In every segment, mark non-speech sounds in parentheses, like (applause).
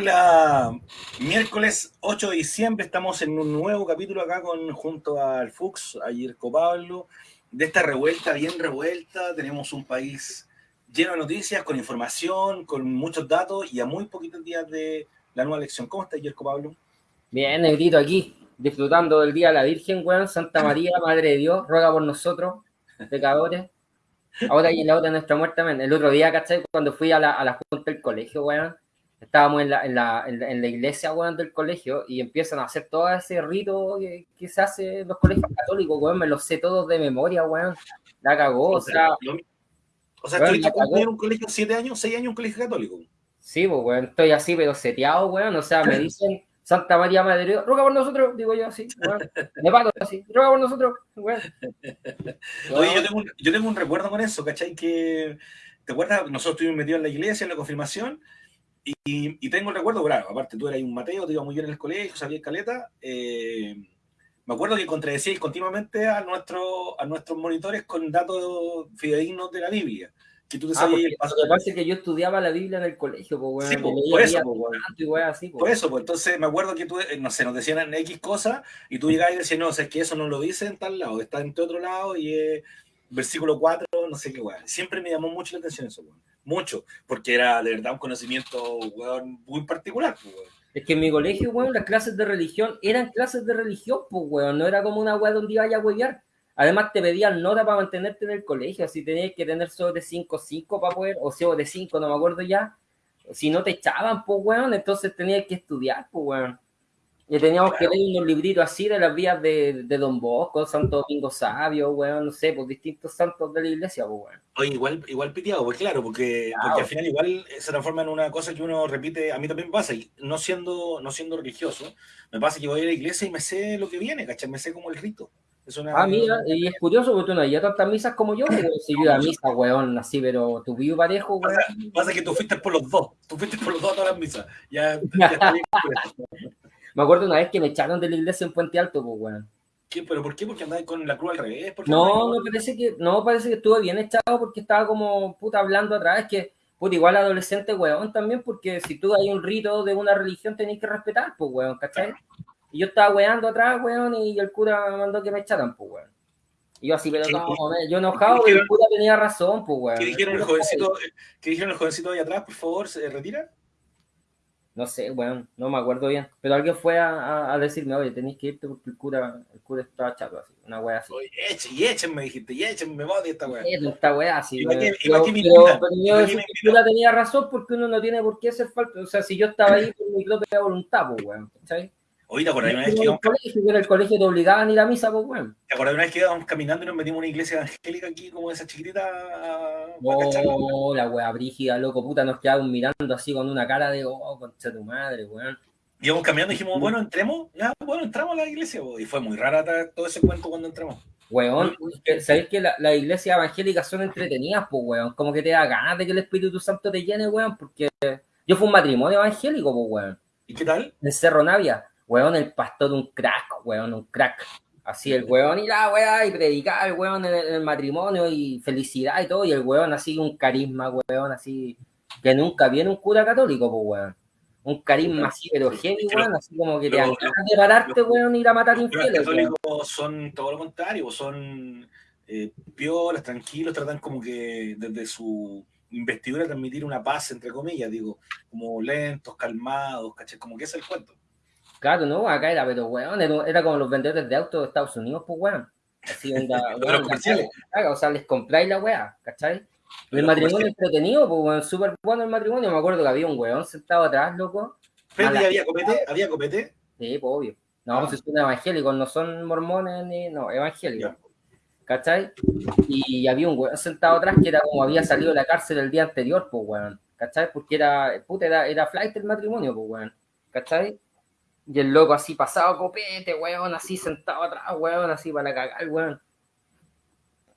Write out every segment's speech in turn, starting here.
Hola, miércoles 8 de diciembre estamos en un nuevo capítulo acá con junto al Fux, a Yerko Pablo, de esta revuelta bien revuelta. Tenemos un país lleno de noticias, con información, con muchos datos y a muy poquitos días de la nueva elección. ¿Cómo está Yerko Pablo? Bien, negrito aquí, disfrutando del Día de la Virgen, weón, Santa María, Madre de Dios, ruega por nosotros, pecadores. Ahora y la otra nuestra muerte, el otro día, ¿cachai? Cuando fui a la, a la junta del colegio, weón, estábamos en la, en la, en la, iglesia, weón, del colegio y empiezan a hacer todo ese rito que, se hace en los colegios católicos, weón, me los sé todos de memoria, weón. La cagó, o sea... O sea, en un colegio siete años, seis años un colegio católico. Sí, pues, weón, estoy así, pero seteado, weón, o sea, me (laughs) dicen... Santa María Madre Dios, ruega por nosotros, digo yo así, weón. me pago así, ruega por nosotros, weón. (laughs) Oye, yo tengo, un, yo tengo un recuerdo con eso, ¿cachai? Que, ¿te acuerdas? Nosotros estuvimos metidos en la iglesia, en la confirmación, y, tengo el recuerdo, claro, aparte tú eras un Mateo, te iba muy bien en el colegio, sabías caleta. Eh, me acuerdo que contradecíais continuamente a, nuestro, a nuestros monitores con datos fidedignos de la Biblia. Que tú te ah, porque, lo que pasa es que yo estudiaba la Biblia en el colegio, pues, Sí, pues, por, eso, pues, así, por eso, pues entonces me acuerdo que tú, eh, no sé, nos decían X cosas y tú llegabas y decías, no, o sea, es que eso no lo dice en tal lado, está en otro lado y es versículo 4, no sé qué, weón. Siempre me llamó mucho la atención eso, weón mucho, porque era de verdad un conocimiento muy particular. Pues, es que en mi colegio, weón, las clases de religión eran clases de religión, pues, weón, no era como una weá donde iba a huevear. Además, te pedían nota para mantenerte en el colegio, así tenías que tener sobre 5, 5 para poder, o sea, de 5, no me acuerdo ya. Si no te echaban, pues, weón, entonces tenías que estudiar, pues, weón. Y teníamos que leer unos libritos así de las vías de, de Don Bosco, Santo Domingo Sabio, weón, no sé, pues distintos santos de la iglesia, pues, weón. Oye, igual, igual piteado, pues claro, porque, porque al final igual se transforma en una cosa que uno repite, a mí también pasa, y no siendo, no siendo religioso, me pasa que voy a la iglesia y me sé lo que viene, ¿cachai? Me sé como el rito. Es una... Ah, mira, y es curioso porque tú no hay tantas misas como yo, pero si yo a misa, weón, así, pero tu vivo parejo, weón. Pasa, pasa, que tú fuiste por los dos, tú fuiste por los dos a todas las misas. Ya, ya (laughs) Me acuerdo una vez que me echaron de la iglesia en Puente Alto, pues, weón. ¿Qué? ¿Pero por qué? ¿Porque andaba con la cruz al revés? No, no parece que, no parece que estuve bien echado porque estaba como puta hablando atrás. Es que, puta, igual adolescente, weón, también, porque si tú hay un rito de una religión tenés que respetar, pues, weón, ¿cachai? Y yo estaba weando atrás, weón, y el cura me mandó que me echaran, pues, weón. Y yo así, pero no, yo enojado, el cura tenía razón, pues, weón. ¿Qué dijeron el jovencito, ¿qué dijeron el jovencito ahí atrás, por favor, se retira? No sé, bueno, no me acuerdo bien, pero alguien fue a, a, decirme, oye, tenéis que irte porque el cura, el cura está chato, así, una wea así. Oye, echen, y échenme, me dijiste, y échenme, me voy de esta wea. Esta wea así, pero, pero, pero, yo el cura tenía razón porque uno no tiene por qué hacer falta, o sea, si yo estaba ahí por mi propia voluntad, pues, weón, ¿sabes? Oye, ¿te acordás una vez que íbamos... En el colegio te obligaban a ir a misa, pues, weón. ¿Te acordás una vez que íbamos caminando y nos metimos en una iglesia evangélica aquí, como esa chiquitita? Oh, la wea brígida, loco, puta, nos quedaban mirando así con una cara de, oh, concha tu madre, weón. Íbamos caminando y dijimos, bueno, entremos, ya, bueno, entramos a la iglesia, y fue muy rara todo ese cuento cuando entramos. Weón, ¿sabéis que las la iglesias evangélicas son entretenidas, pues, weón? Como que te da ganas de que el Espíritu Santo te llene, weón, porque yo fui un matrimonio evangélico, pues, weón. ¿Y qué tal? En Cerro Navia weón, el pastor un crack, weón, un crack. Así el weón y la weá, y predicar el weón en el, matrimonio y felicidad y todo, y el weón así un carisma, weón, así, que nunca viene un cura católico, pues weón. Un carisma así, pero heavy, weón, así como que te dan de pararte, weón, y ir a matar infieles. Los católicos son todo lo contrario, son eh, piolas, tranquilos, tratan como que desde su investidura transmitir una paz, entre comillas, digo, como lentos, calmados, caché, como que es el cuento. Claro, no, acá era, pero weón, era, como los vendedores de autos de Estados Unidos, pues weón. Así onda, (laughs) weón, o sea, les compráis la weá, ¿cachai? El matrimonio entretenido, pues weón, súper bueno el matrimonio. Me acuerdo que había un weón sentado atrás, loco. ¿Pero había copete? ¿Había copete? Sí, pues obvio. No, pues son evangélicos, no son mormones ni. No, evangélicos. ¿Cachai? Y había un weón sentado atrás que era como había salido de la cárcel el día anterior, pues weón. ¿Cachai? Porque era, puta, era, era flight el matrimonio, pues weón. ¿Cachai? Y el loco así pasado copete, weón, así sentado atrás, weón, así para cagar, weón.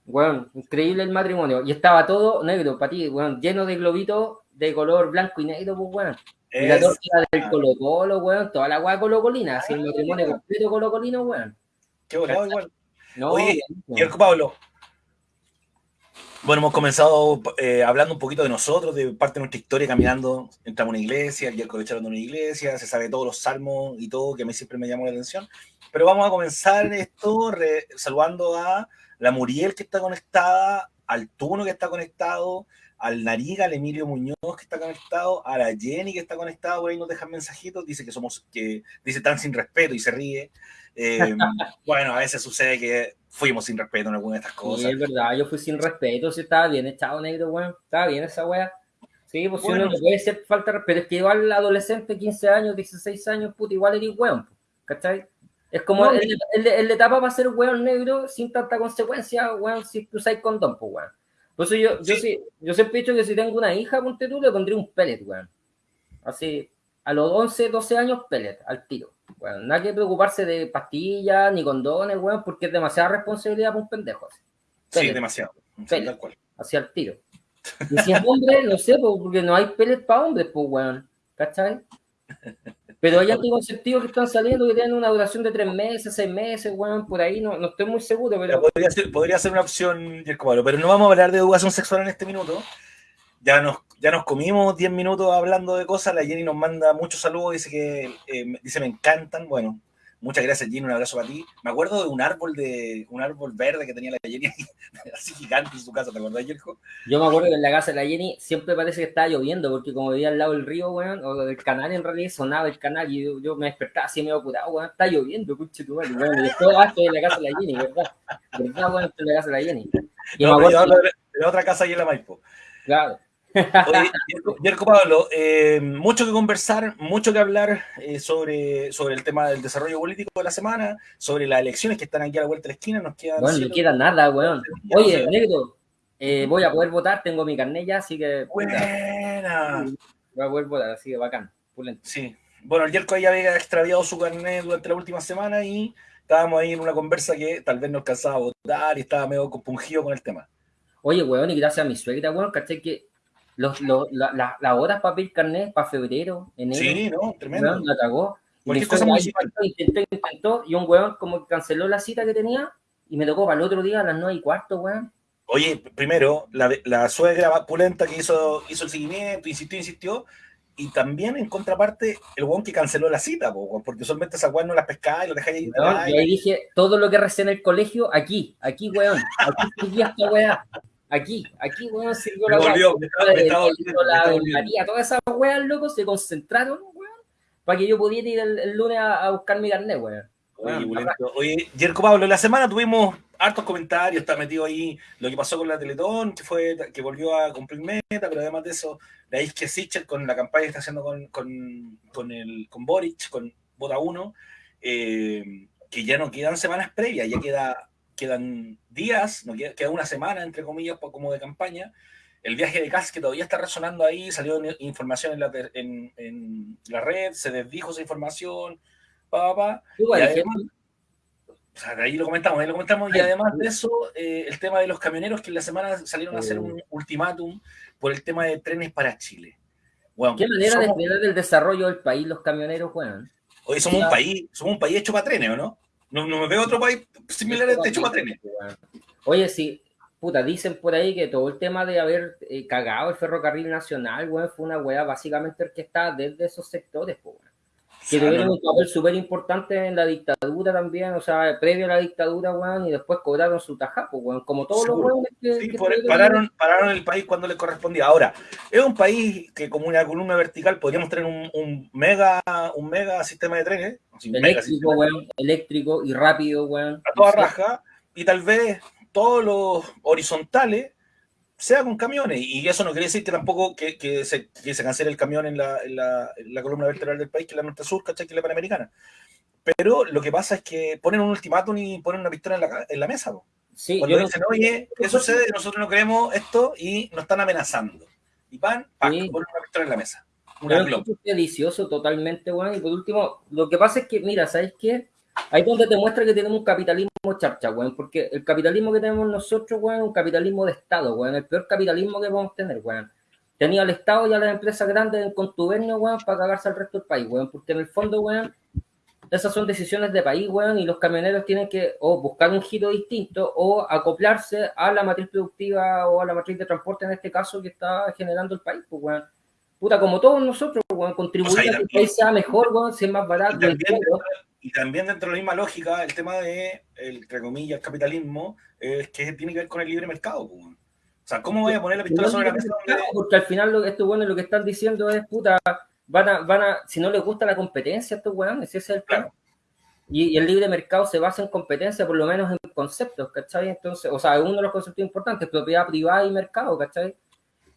Weón, increíble el matrimonio. Y estaba todo negro para ti, weón, lleno de globitos de color blanco y negro, pues, weón. Y la torta del Colo Colo, weón, toda la weá colocolina, así el matrimonio completo colocolino, weón. Qué bueno, igual. No, Oye, Pablo, Bueno, hemos comenzado eh, hablando un poquito de nosotros, de parte de nuestra historia, caminando, entramos a una iglesia, el miércoles de una iglesia, se sabe todos los salmos y todo, que a mí siempre me llamó la atención. Pero vamos a comenzar esto saludando a la Muriel que está conectada, al Tuno que está conectado, al Nariga, al Emilio Muñoz que está conectado, a la Jenny que está conectada, por ahí nos dejan mensajitos, dice que somos, que dice tan sin respeto y se ríe. Eh, (laughs) bueno, a veces sucede que fuimos sin respeto en alguna de estas cosas. Sí, es verdad, yo fui sin respeto, si estaba bien echado negro, weón, estaba bien esa wea. Sí, pues si uno no puede ser falta de respeto, es que igual adolescente, 15 años, 16 años, puta, igual eres weón, ¿cachai? Es como el, el, el, etapa va a ser weón negro sin tanta consecuencia, weón, si usáis condón, pues weón. Por eso yo, yo, sí, yo siempre he dicho que si tengo una hija, ponte tú, le pondría un pellet, weón. Así, a los 11, 12 años, pellet, al tiro. Bueno, nada que preocuparse de pastillas ni condones, weón, porque es demasiada responsabilidad para un pendejo. Sí, demasiado. Pellet, hacia el tiro. Y si es hombre, no sé, porque no hay pellet para hombres, pues, weón. ¿Cachai? Pero hay anticonceptivos que están saliendo que tienen una duración de tres meses, seis meses, weón, por ahí no, no estoy muy seguro. Pero... Podría, ser, podría ser una opción, pero no vamos a hablar de educación sexual en este minuto. Ya nos, ya nos comimos 10 minutos hablando de cosas. La Jenny nos manda muchos saludos, dice que eh, dice me encantan. Bueno, Muchas gracias, Jenny. Un abrazo para ti. Me acuerdo de un árbol de un árbol verde que tenía la Jenny (laughs) así gigante en su casa. ¿Te acuerdas, Jerko? Yo me acuerdo que en la casa de la Jenny siempre parece que estaba lloviendo, porque como vivía al lado del río, weón, o del canal en realidad, sonaba el canal y yo, me despertaba así medio curado, weón, está lloviendo, puche tu madre, weón. Y ah, estoy en la casa de la Jenny, ¿verdad? ¿Verdad, weón? Estoy en la casa de la Jenny. Y no, me acuerdo de, la otra casa ahí en la Maipo. Claro. Oye, Pablo, eh, mucho que conversar, mucho que hablar eh, sobre, sobre el tema del desarrollo político de la semana, sobre las elecciones que están aquí a la vuelta de la esquina. Nos queda bueno, no queda nada, weón. Oye, negro, eh, voy a poder votar, tengo mi carnet ya, así que. Buena. Voy a poder votar, así que bacán. Sí. Bueno, el Yerko ya había extraviado su carnet durante la última semana y estábamos ahí en una conversa que tal vez no alcanzaba a votar y estaba medio compungido con el tema. Oye, weón, y gracias a mi suegra, weón, caché que los, los, la, las horas para pedir carnet para febrero, enero. Sí, no, tremendo. la cagó. Y cosa intentó, intentó, y un weón como que canceló la cita que tenía y me tocó para el otro día a las nueve y cuarto, weón. Oye, primero, la, la suegra pulenta que hizo, hizo el seguimiento, insistió, insistió, y también en contraparte, el weón que canceló la cita, porque solamente esa weón no la pescaba y lo dejáis ahí. No, y ahí dije, todo lo que recé en el colegio, aquí, aquí, weón, aquí (laughs) esta weá. Aquí, aquí, weón, sirvió la volvió, me estaba, la María, todas esas weas, locos, se concentraron, weón, para que yo pudiera ir el, lunes a, buscar mi carnet, weón. Oye, Jerko Pablo, la semana tuvimos hartos comentarios, está metido ahí lo que pasó con la Teletón, que fue que volvió a cumplir meta, pero además de eso, la que Sichel con la campaña que está haciendo con, con, con, el, con Boric, con Vota 1, eh, que ya no quedan semanas previas, ya queda quedan días, no queda, una semana, entre comillas, como de campaña. El viaje de Kass, que todavía está resonando ahí, salió información en la, en, la red, se desdijo esa información, pa, pa, ahí lo comentamos, ahí lo comentamos, y además de eso, eh, el tema de los camioneros que en la semana salieron a hacer un ultimátum por el tema de trenes para Chile. ¿Qué manera de frenar el desarrollo del país los camioneros, weón? Hoy somos un país, somos un país hecho para trenes, ¿o no? No, no me veo otro país similar a este hecho Oye, sí, puta, dicen por ahí que todo el tema de haber eh, cagado el ferrocarril nacional, weón, fue una weá básicamente orquestada desde esos sectores, pues, que tuvieron un papel súper importante en la dictadura también, o sea, previo a la dictadura, weón, y después cobraron su tajapo, weón, como todos los weones que... Sí, pararon, pararon el país cuando le correspondía. Ahora, es un país que como una columna vertical podríamos tener un, mega un mega sistema de trenes. Eléctrico, weón, eléctrico y rápido, weón. A toda raja, y tal vez todos los horizontales sea con camiones. Y eso no quiere decir que tampoco que, que, se, que se, cancele el camión en la, en, la, la, columna vertebral del país, que es la norte sur, ¿cachai? Que es la panamericana. Pero lo que pasa es que ponen un ultimátum y ponen una pistola en la, en la mesa. Sí, Cuando dicen, oye, ¿qué sucede? Nosotros no queremos esto y nos están amenazando. Y van, ponen una pistola en la mesa. es delicioso totalmente, bueno. Y por último, lo que pasa es que, mira, ¿sabes qué? Ahí donde te muestra que tenemos un capitalismo charcha, weón, porque el capitalismo que tenemos nosotros, weón, es un capitalismo de Estado, weón, el peor capitalismo que podemos tener, weón. Tenía al Estado y a las empresas grandes en contubernio, weón, para cagarse al resto del país, weón, porque en el fondo, weón, esas son decisiones de país, weón, y los camioneros tienen que o buscar un giro distinto o acoplarse a la matriz productiva o a la matriz de transporte, en este caso, que está generando el país, pues, weón. Puta, como todos nosotros, weón, contribuir a que el país sea mejor, weón, sea más barato. Y también, dentro de la misma lógica, el tema de, el, entre comillas, el capitalismo, es que tiene que ver con el libre mercado, pues, weón. O sea, ¿cómo voy a poner la pistola sobre la mesa? Porque al final lo, estos bueno lo que están diciendo es, puta, van a, van a, si no les gusta la competencia a estos weones, ese es el plan. Y, el libre mercado se basa en competencia, por lo menos en conceptos, ¿cachai? Entonces, o sea, uno de los conceptos importantes, propiedad privada y mercado, ¿cachai?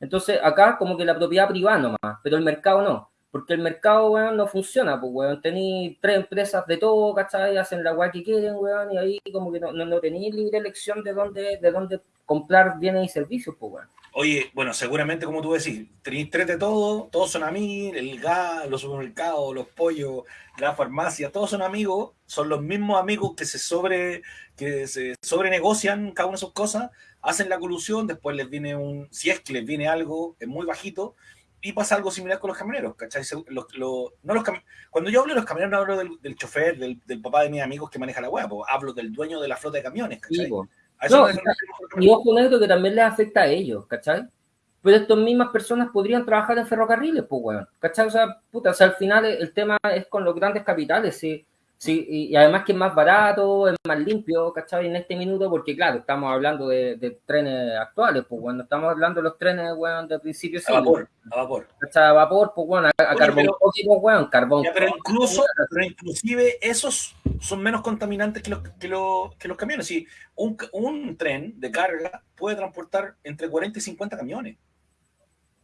Entonces, acá como que la propiedad privada nomás, pero el mercado no. Porque el mercado, weón, no funciona, pues, weón. Tenéis tres empresas de todo, ¿cachai? Hacen la weá que quieren, weón, y ahí como que no, no, tenéis libre elección de dónde, de dónde comprar bienes y servicios, pues, weón. Oye, bueno, seguramente como tú decís, tenéis tres de todo, todos son amigos, el gas, los supermercados, los pollos, la farmacia, todos son amigos, son los mismos amigos que se sobre, que se sobrenegocian cada una de sus cosas, hacen la colusión, después les viene un, si es que les viene algo, es muy bajito, y pasa algo similar con los camioneros, ¿cachai? no los Cuando yo hablo de los camioneros, no hablo del, chofer, del, papá de mis amigos que maneja la hueá, hablo del dueño de la flota de camiones, ¿cachai? No, y ojo esto que también les afecta a ellos, ¿cachai? Pero estas mismas personas podrían trabajar en ferrocarriles, pues, weón, ¿cachai? O sea, puta, o sea, al final el tema es con los grandes capitales, sí. Sí, y, además que es más barato, es más limpio, ¿cachai? En este minuto, porque claro, estamos hablando de, trenes actuales, pues cuando estamos hablando de los trenes, weón, de principio A vapor, a vapor. ¿cachai? A vapor, pues bueno, a, carbón pero, weón, carbón. pero incluso, pero inclusive esos son menos contaminantes que los, que los, que los camiones. Sí, un, un tren de carga puede transportar entre 40 y 50 camiones.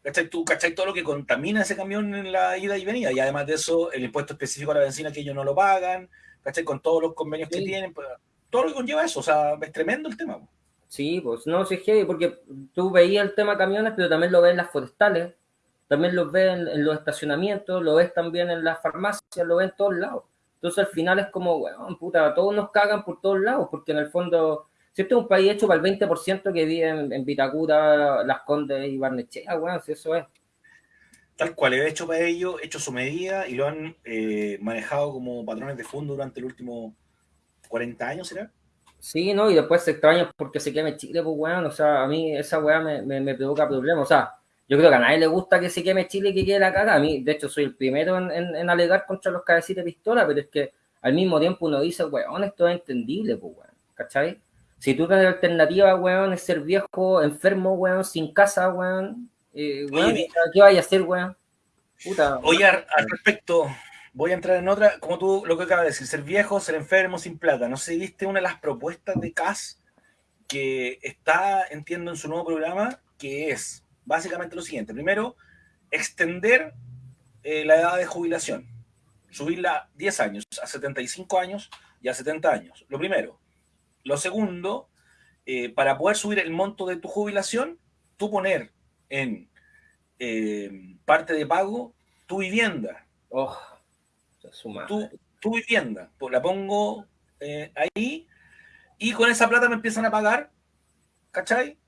¿Cachai? Tú, ¿cachai? Todo lo que contamina ese camión en la ida y venida. Y además de eso, el impuesto específico a la benzina que ellos no lo pagan, ¿cachai? Con todos los convenios que tienen, pues, todo lo que conlleva eso. O sea, es tremendo el tema. Sí, pues no, sí es porque tú veías el tema camiones, pero también lo ves en las forestales, también lo ves en, los estacionamientos, lo ves también en las farmacias, lo ves en todos lados. Entonces al final es como, bueno, puta, todos nos cagan por todos lados, porque en el fondo si este es un país hecho para el 20% que vive en, Vitacura, Las Condes y Barnechea, weón, si eso es. Tal cual, es hecho para ello, hecho su medida y lo han eh, manejado como patrones de fondo durante los últimos 40 años, ¿será? Sí, ¿no? Y después se extraña porque se queme Chile, pues, weón. O sea, a mí esa weá me, provoca problemas. O sea, yo creo que a nadie le gusta que se queme Chile y que quede la caga. A mí, de hecho, soy el primero en, alegar contra los cabecitas de pistola, pero es que al mismo tiempo uno dice, weón, esto es entendible, pues, weón. ¿Cachai? Si tú tienes alternativa, weón, es ser viejo, enfermo, weón, sin casa, weón, eh, ¿qué vaya a hacer, weón? Puta. Oye, al respecto, voy a entrar en otra, como tú lo que acabas de decir, ser viejo, ser enfermo, sin plata. No sé, viste una de las propuestas de CAS que está, entiendo, en su nuevo programa, que es básicamente lo siguiente. Primero, extender eh, la edad de jubilación, subirla 10 años, a 75 años y a 70 años. Lo primero. Lo segundo, eh, para poder subir el monto de tu jubilación, tú poner en eh, parte de pago tu vivienda. Oh, tu, tu, vivienda. La pongo eh, ahí y con esa plata me empiezan a pagar, ¿cachai?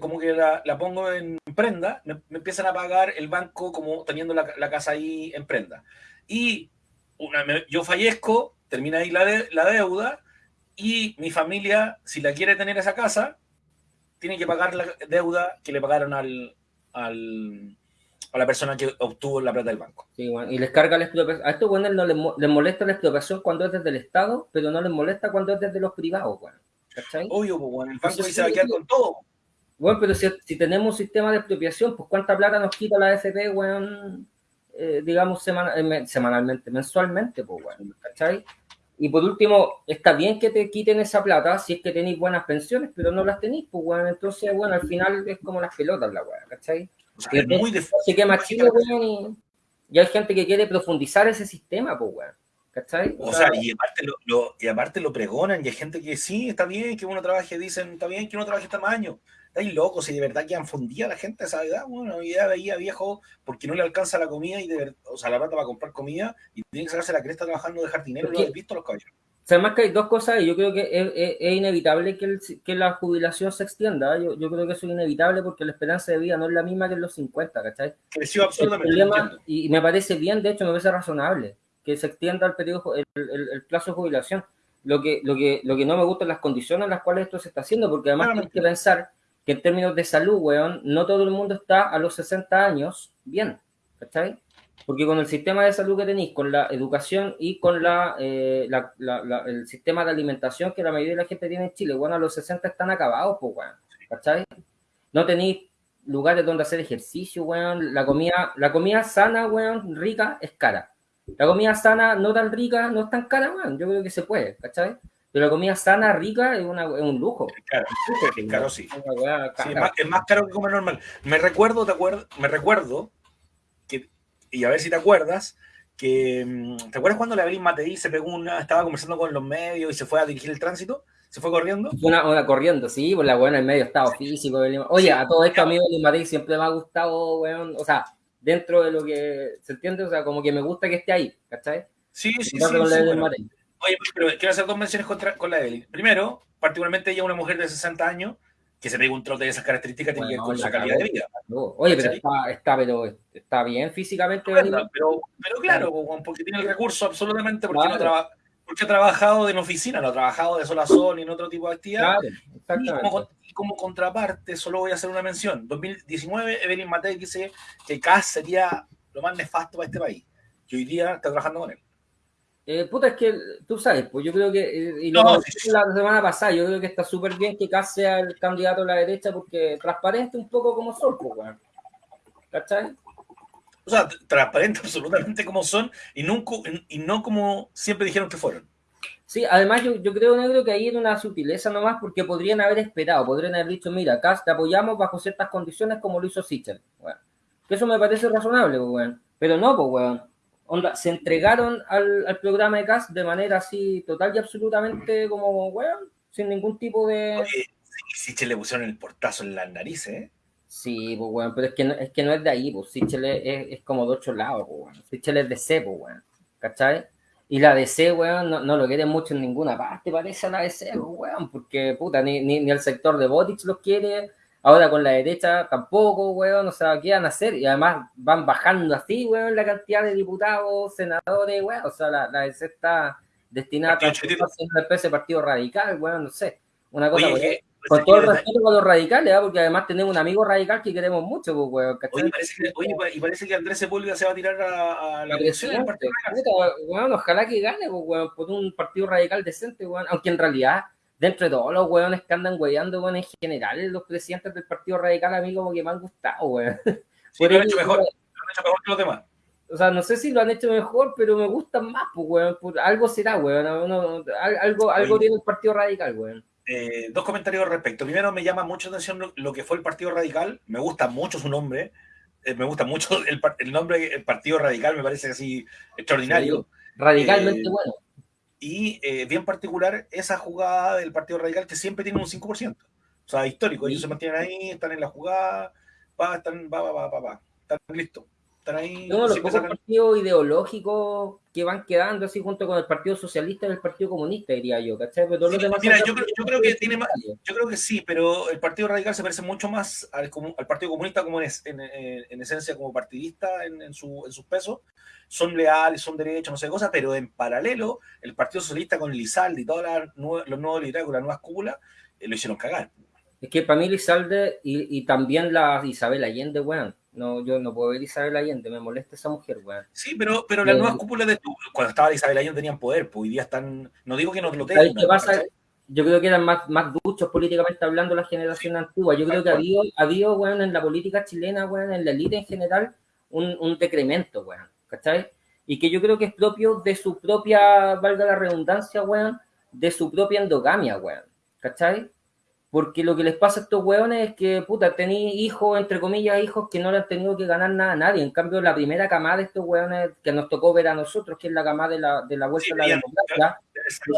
como que la, pongo en prenda, me, empiezan a pagar el banco como teniendo la, casa ahí en prenda. Y una, yo fallezco, termina ahí la, la deuda, y mi familia, si la quiere tener esa casa, tiene que pagar la deuda que le pagaron al, al a la persona que obtuvo la plata del banco. Sí, bueno, y les carga la expropiación. A estos buenos no les, molesta la expropiación cuando es desde el Estado, pero no les molesta cuando es desde los privados, bueno. ¿Cachai? Obvio, pues, bueno, el banco se va a quedar con todo. Bueno, pero si, si, tenemos un sistema de expropiación, pues cuánta plata nos quita la AFP, bueno, eh, digamos, eh, semanalmente, mensualmente, pues, bueno, ¿cachai? Y por último, está bien que te quiten esa plata si es que tenéis buenas pensiones, pero no las tenéis, pues, bueno, entonces, bueno, al final es como las pelotas la weá, ¿cachai? O sea, es muy quema Chile, weón, y, hay gente que quiere profundizar ese sistema, pues, weón. ¿Cachai? O, sea, y aparte lo, y aparte lo pregonan, y hay gente que sí, está bien que uno trabaje, dicen, está bien que uno trabaje este tamaño. Estáis locos, si de verdad que han fundido a la gente a esa edad, bueno, ya veía viejo porque no le alcanza la comida y de o sea, la plata va a comprar comida y tiene que sacarse la cresta trabajando de jardinero, lo habéis visto los caballeros. Además que hay dos cosas y yo creo que es, inevitable que, que, la jubilación se extienda. Yo, yo, creo que eso es inevitable porque la esperanza de vida no es la misma que en los 50, ¿cachai? Creció absolutamente. y me parece bien, de hecho, me parece razonable que se extienda el, periodo, el, el, plazo de jubilación. Lo que, lo, que, lo que no me gusta es las condiciones en las cuales esto se está haciendo, porque además hay que pensar que en términos de salud, weón, no todo el mundo está a los 60 años bien, ¿cachai? Porque con el sistema de salud que tenéis, con la educación y con la, eh, la, la, el sistema de alimentación que la mayoría de la gente tiene en Chile, bueno, a los 60 están acabados, pues, weón, ¿cachai? No tenéis lugares donde hacer ejercicio, weón. La comida, la comida sana, weón, rica, es cara. La comida sana, no tan rica, no es tan cara, weón. Yo creo que se puede, ¿cachai? Pero la comida sana, rica, es, una, es un lujo. Es caro, es caro, sí. sí es, más, caro que comer normal. Me recuerdo, te acuerdo, me recuerdo que, y a ver si te acuerdas, que, mm, ¿te acuerdas cuando la Evelyn Matei se pegó una, estaba conversando con los medios y se fue a dirigir el tránsito? ¿Se fue corriendo? Una, una corriendo, sí, por la buena en medio estado físico. Oye, a todo esto a mí Matei siempre me ha gustado, weón, o sea, dentro de lo que se entiende, o sea, como que me gusta que esté ahí, ¿cachai? Sí, sí, sí. Oye, pero quiero hacer dos menciones contra, con la Evelyn. Primero, particularmente ella, una mujer de 60 años, que se pegue un trote de esas características, tiene que ver con su calidad de vida. Oye, pero está, está, pero está bien físicamente. Pero, pero, claro, porque tiene el recurso absolutamente, porque no trabaja porque ha trabajado en oficina, no ha trabajado de sol a sol y en otro tipo de actividad. Claro, y, como, contraparte, solo voy a hacer una mención. 2019, Evelyn Matei dice que CAS sería lo más nefasto para este país. Y hoy día está trabajando con él. Eh, puta, es que tú sabes, pues yo creo que, eh, y lo no, la semana pasada, yo creo que está súper bien que CAS sea el candidato a la derecha porque transparente un poco como Sol, pues, bueno. ¿Cachai? o sea, transparentes absolutamente como son y, nunca, y no como siempre dijeron que fueron. Sí, además yo, yo creo, Negro, que ahí era una sutileza nomás porque podrían haber esperado, podrían haber dicho, mira, acá te apoyamos bajo ciertas condiciones como lo hizo Sichel. Bueno, que eso me parece razonable, pues, bueno. Pero no, pues, weón. Onda, se entregaron al, al, programa de CAS de manera así total y absolutamente como, weón, sin ningún tipo de... Oye, Sichel le pusieron el portazo en las narices, ¿eh? Sí, pues, bueno, pero es que no es, que no es de ahí, pues, Sichel es, es, como de otro lado, pues, bueno. Sichel es de C, pues, bueno, ¿cachai? Y la DC, weón, no, no, lo quiere mucho en ninguna parte, parece a la DC, pues, weón, porque, puta, ni, ni, ni, el sector de Botix los quiere, ahora con la derecha tampoco, weón, o sea, ¿qué van a hacer? Y además van bajando así, weón, la cantidad de diputados, senadores, weón, o sea, la, la está destinada a transformarse en una especie de partido radical, weón, no sé, una cosa... Oye, con todo el respeto con los radicales, ¿eh? porque además tenemos un amigo radical que queremos mucho, pues, weón. Oye, parece que, oye, y parece que Andrés Sepúlveda se va a tirar a, a la elección del partido weón, ojalá que gane, pues, weón, por un partido radical decente, weón. Aunque en realidad, dentro de todos los weones que andan weyando, weón, en general, los presidentes del partido radical a mí como que me han gustado, weón. Sí, (laughs) lo han hecho mejor, lo han hecho mejor que los demás. O sea, no sé si lo han hecho mejor, pero me gustan más, pues, weón. algo será, weón. algo, algo tiene el partido radical, weón. Eh, dos comentarios al respecto. Primero, me llama mucho atención lo, que fue el Partido Radical. Me gusta mucho su nombre. Eh, me gusta mucho (laughs) el, el, nombre, el Partido Radical, me parece así extraordinario. radicalmente eh, bueno. Y bien particular esa jugada del Partido Radical que siempre tiene un 5%. O sea, histórico. Ellos se mantienen ahí, están en la jugada, va, están, va, va, va, va, están listos ahí. No, los pocos partidos ideológicos que van quedando así junto con el Partido Socialista y el Partido Comunista, diría yo, ¿cachai? Pero mira, yo creo, que tiene más, yo creo que sí, pero el Partido Radical se parece mucho más al, al Partido Comunista como en, en, esencia como partidista en, su, en sus pesos. Son leales, son derechos, no sé cosas, pero en paralelo, el Partido Socialista con Lizalde y todos los nuevos liderazgos, las nuevas cúpulas, eh, lo hicieron cagar. Es que para mí Lizalde y, y también la Isabel Allende, weón, no, yo no puedo ver Isabel Allende, me molesta esa mujer, weón. Sí, pero, pero las nuevas cúpulas de cuando estaba Isabel Allende tenían poder, pues hoy día están, no digo que no lo tengan. Yo creo que eran más, más duchos políticamente hablando la generación antigua. Yo creo que ha habido, ha habido, weón, en la política chilena, weón, en la élite en general, un, un decremento, weón, ¿cachai? Y que yo creo que es propio de su propia, valga la redundancia, weón, de su propia endogamia, weón, ¿cachai? Porque lo que les pasa a estos hueones es que, puta, tenéis hijos, entre comillas, hijos que no le han tenido que ganar nada a nadie. En cambio, la primera camada de estos hueones que nos tocó ver a nosotros, que es la camada de la, de la vuelta a la democracia,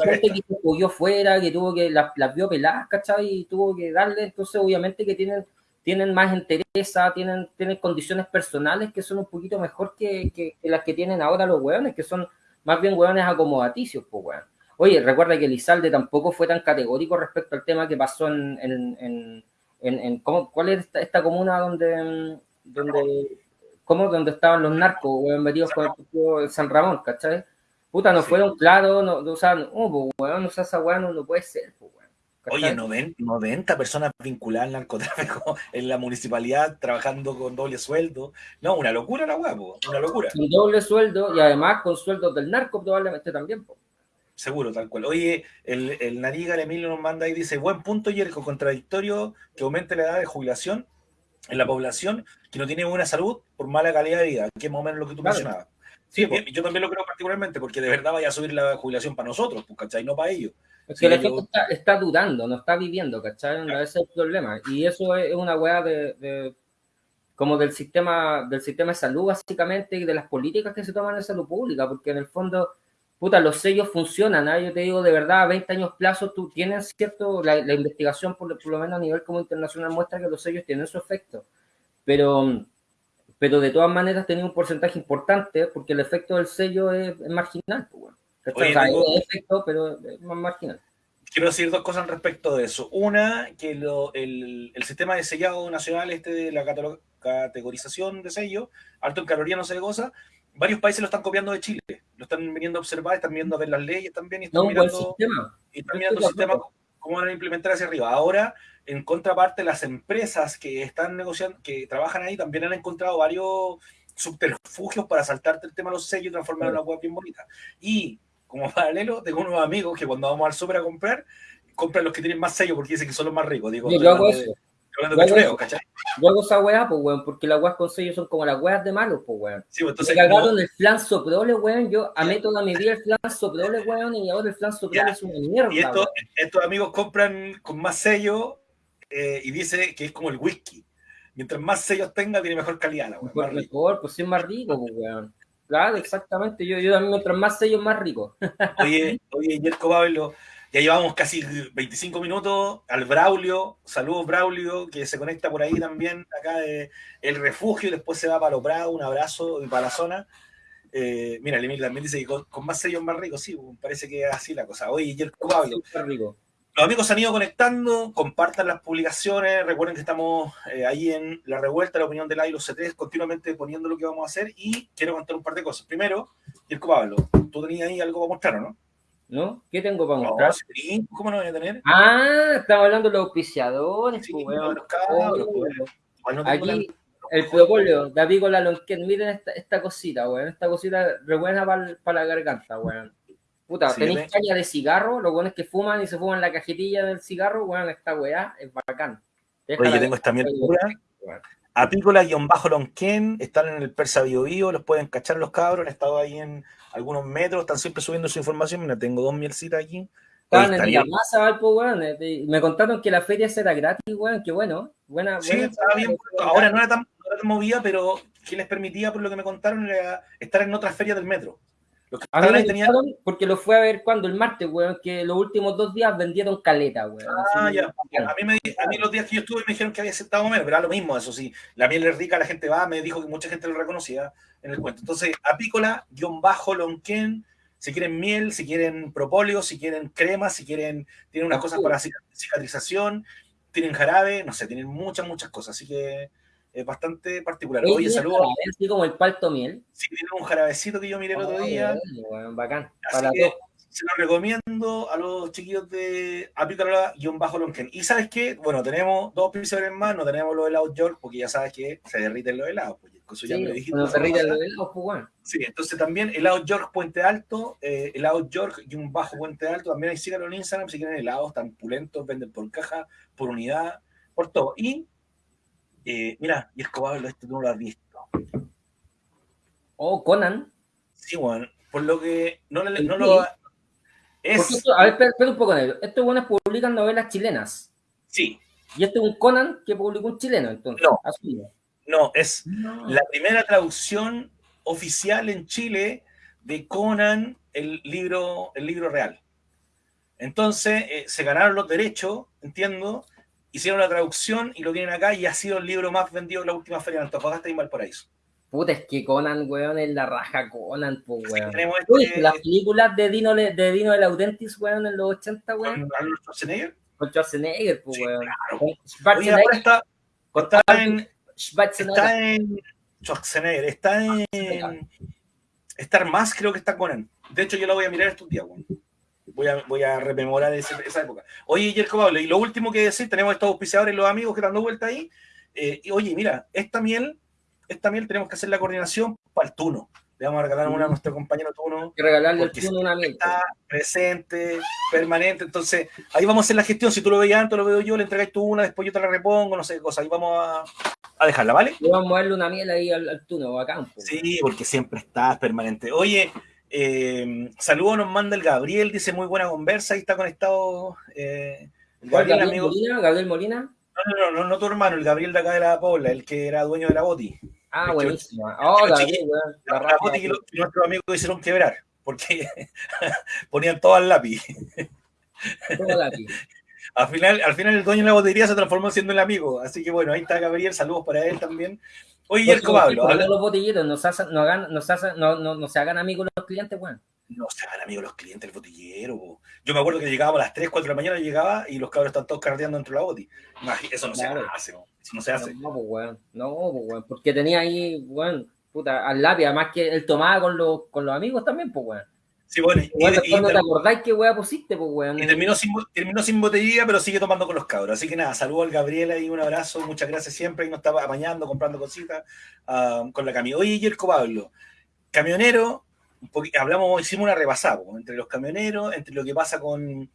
gente que se cogió fuera, que tuvo que, las, vio peladas, ¿cachai? Y tuvo que darle, entonces obviamente que tienen, tienen más interés, tienen, tienen condiciones personales que son un poquito mejor que, que, que las que tienen ahora los hueones, que son más bien hueones acomodaticios, pues hueón. Oye, recuerda que Lizalde tampoco fue tan categórico respecto al tema que pasó en, en, en, ¿cómo, ¿cuál es esta, comuna donde, donde, ¿cómo? donde estaban los narcos metidos con el San Ramón, ¿cachai? puta, no fueron claros, no, o sea, no, pues, weón, o sea, esa weá no, puede ser, pues, weón. Oye, 90, personas vinculadas al narcotráfico (laughs) en la municipalidad trabajando con doble sueldo. No, una locura la weá, una locura. Con doble sueldo y además con sueldos del narco probablemente también, pues. Seguro, tal cual. Oye, el, el Nariga, el Emilio nos manda y dice, buen punto, Yerko, contradictorio que aumente la edad de jubilación en la población que no tiene buena salud por mala calidad de vida, que es más o menos lo que tú mencionabas. Sí, yo también lo creo particularmente, porque de verdad vaya a subir la jubilación para nosotros, pues, ¿cachai? No para ellos. Es que la gente está, dudando, no está viviendo, ¿cachai? Ese es el problema. Y eso es una weá de, como del sistema, del sistema de salud, básicamente, y de las políticas que se toman en salud pública, porque en el fondo puta, los sellos funcionan, ¿ah? yo te digo de verdad, a 20 años plazo tú tienes cierto, la, investigación por, lo menos a nivel como internacional muestra que los sellos tienen su efecto, pero, pero de todas maneras tienen un porcentaje importante porque el efecto del sello es, marginal, pues, efecto, pero es más marginal. Quiero decir dos cosas respecto de eso. Una, que el, el, sistema de sellado nacional, este de la categorización de sello, alto en calorías no se goza, varios países lo están copiando de Chile, lo están viniendo a observar, están viendo a ver las leyes también y están mirando, y están mirando el sistema, cómo van a implementar hacia arriba. Ahora, en contraparte, las empresas que están negociando, que trabajan ahí, también han encontrado varios subterfugios para saltarte el tema de los sellos y transformar una web bien bonita. Y como (laughs) paralelo, tengo unos amigos que cuando vamos al super a comprar, compran los que tienen más sellos porque dicen que son los más ricos. Digo, yo hago eso. Yo hago esa weá, pues, weón, porque las weas con sello son como las weas de malos, pues, weón. Sí, pues, entonces. Me cagaron el flan soprole, weón. Yo amé toda mi vida el flan soprole, weón, y ahora el flan soprole es una mierda. Y estos amigos compran con más sello eh, y dice que es como el whisky. Mientras más sellos tenga, tiene mejor calidad, la weón. Pues mejor, pues es más rico, pues, weón. Claro, exactamente. Yo, yo también, mientras más sellos, más rico. oye, oye, Yerko Pablo. Ya llevamos casi 25 minutos al Braulio. Saludos, Braulio, que se conecta por ahí también, acá de El Refugio, y después se va para los Prados. Un abrazo y para la zona. Eh, mira, Emil también dice que con, más sellos más ricos, sí, parece que es así la cosa. Oye, y el Pablo. Los amigos se han ido conectando, compartan las publicaciones, recuerden que estamos eh, ahí en la revuelta, la opinión del y los C3, continuamente poniendo lo que vamos a hacer y quiero contar un par de cosas. Primero, Yerko Pablo, tú tenías ahí algo para mostrar, ¿no? ¿No? ¿Qué tengo para mostrar? ¿Cómo no voy a tener? Ah, estamos hablando de los auspiciadores. Sí, pues, los cabros, pues. Aquí, el propóleo, David Lonquén, miren esta, esta cosita, weón. Esta cosita re buena para la garganta, weón. Puta, tenéis caña de cigarro, los buenos que fuman y se fuman la cajetilla del cigarro, weón, esta weá es bacán. Oye, yo tengo esta mierda. Apícola-lonquén, están en el Persa Bio, Bio los pueden cachar los cabros, han estado ahí en algunos metros, están siempre subiendo su información. Mira, tengo dos mielcitas aquí. Estaban en la masa, weón. Eh, me contaron que la feria será gratis, weón. Qué bueno. Buena, sí, estaba bien. Ahora no era, tan, movida, pero que les permitía, por lo que me contaron, era estar en otras ferias del metro. A mí tenían... porque lo fue a ver cuando el martes, weón, que los últimos dos días vendieron caleta, weón. Ah, ya. A mí, me, a mí los días que yo estuve me dijeron que había aceptado menos, pero era lo mismo, eso sí. La miel es rica, la gente va, me dijo que mucha gente lo reconocía en el cuento. Entonces, apícola, guion bajo, lonquén, si quieren miel, si quieren propóleo, si quieren crema, si quieren, tienen unas cosas para cicatrización, tienen jarabe, no sé, tienen muchas, muchas cosas. Así que es bastante particular. Oye, saludos. Así como el palto miel. Sí, tienen un jarabecito que yo miré el otro día. bacán. Para se lo recomiendo a los chiquillos de Apícola-Lonken. Y sabes qué, bueno, tenemos dos pisos más, no tenemos los helados York, porque ya sabes que se derriten los helados. Pues, sí, ya me dijiste. se derriten los helados, pues bueno. Sí, entonces también helado York Puente Alto, eh, helado York y un bajo Puente Alto, también hay síganlo en Instagram si quieren helados tan pulentos, venden por caja, por unidad, por todo. Y eh, mira, y Escobar, esto tú no lo has visto. Oh, Conan. Sí, bueno, por lo que no, no lo es... a ver, espera, un poco, negro. Estos buenos publican novelas chilenas. Sí. Y este es un Conan que publicó un chileno, entonces. No, no es la primera traducción oficial en Chile de Conan, el libro, el libro real. Entonces, eh, se ganaron los derechos, entiendo, hicieron la traducción y lo tienen acá y ha sido el libro más vendido en la última feria de Antofagasta y Valparaíso. Puta, es que Conan, weón, es la raja Conan, pues, weón. Este... las películas de Dino, de Dino de Laudentis, weón, en los 80, weón. ¿Con Arnold Schwarzenegger? Con Schwarzenegger, pues, weón. Claro. Oye, ahora está, está en... Está en... Schwarzenegger, está en... Star más creo que está Conan. De hecho, yo la voy a mirar estos días, weón. Voy a, voy a rememorar esa época. Oye, Jerko Pablo, y lo último que decir, tenemos estos auspiciadores, los amigos que están dando vuelta ahí. Eh, y oye, mira, esta miel, esta miel tenemos que hacer la coordinación para el tuno. Le vamos a regalar una a Mm. nuestro compañero tuno. Que regalarle Porque tuno una miel. Está presente, permanente. Entonces, ahí vamos a hacer la gestión. Si tú lo veías antes, lo veo yo, le entregáis tú una, después yo te la repongo, no sé qué cosa. Ahí vamos a, a dejarla, ¿vale? Le vamos a darle una miel ahí al, al tuno, bacán. po. Sí, porque siempre estás permanente. Oye, eh, saludos nos manda el Gabriel, dice muy buena conversa, ahí está conectado. eh, el ¿Cuál, Gabriel, Gabriel amigo. Molina? ¿Gabriel Molina? No, no, no, no, no tu hermano, el Gabriel de acá de la Pobla, el que era dueño de la Boti. Ah, Es que- buenísimo. Oh. La La, raja, Boti que, lo- que nuestros amigos hicieron quebrar, porque (laughs) ponían todo al lápiz. todo lápiz. (laughs) Al final, al final el dueño de la botería se transformó siendo el amigo. Así que bueno, ahí está Gabriel, saludos para él también. Oye, Yerko Pablo, Porque habla- los botellitos nos, hacen- nos hagan- nos hacen- no, no, no se hagan amigos los clientes, weón. no se hagan amigos los clientes, el botellero. po. Yo me acuerdo que llegábamos a las 3, 4 de la mañana, llegaba y los cabros están todos carreteando dentro de la boti. Eso no Claro. se hace, po. eso no se hace. No, pues, weón. No, pues, weón. Porque tenía ahí, weón, puta, al lápiz, además que él tomaba con los, con los amigos también, pues, weón. Sí, bueno, y, Weón, y- después no y- te acordáis qué weá pusiste, pues, weón. y terminó, sin, terminó sin pero sigue tomando con los cabros. Así que nada, saludo al Gabriel y un abrazo, muchas gracias siempre. Y nos estaba apañando, comprando cositas ah, con la camioneta. Oye, Yerko Pablo, camionero, un hablamos, hicimos una repasada po, entre los camioneros, entre lo que pasa con,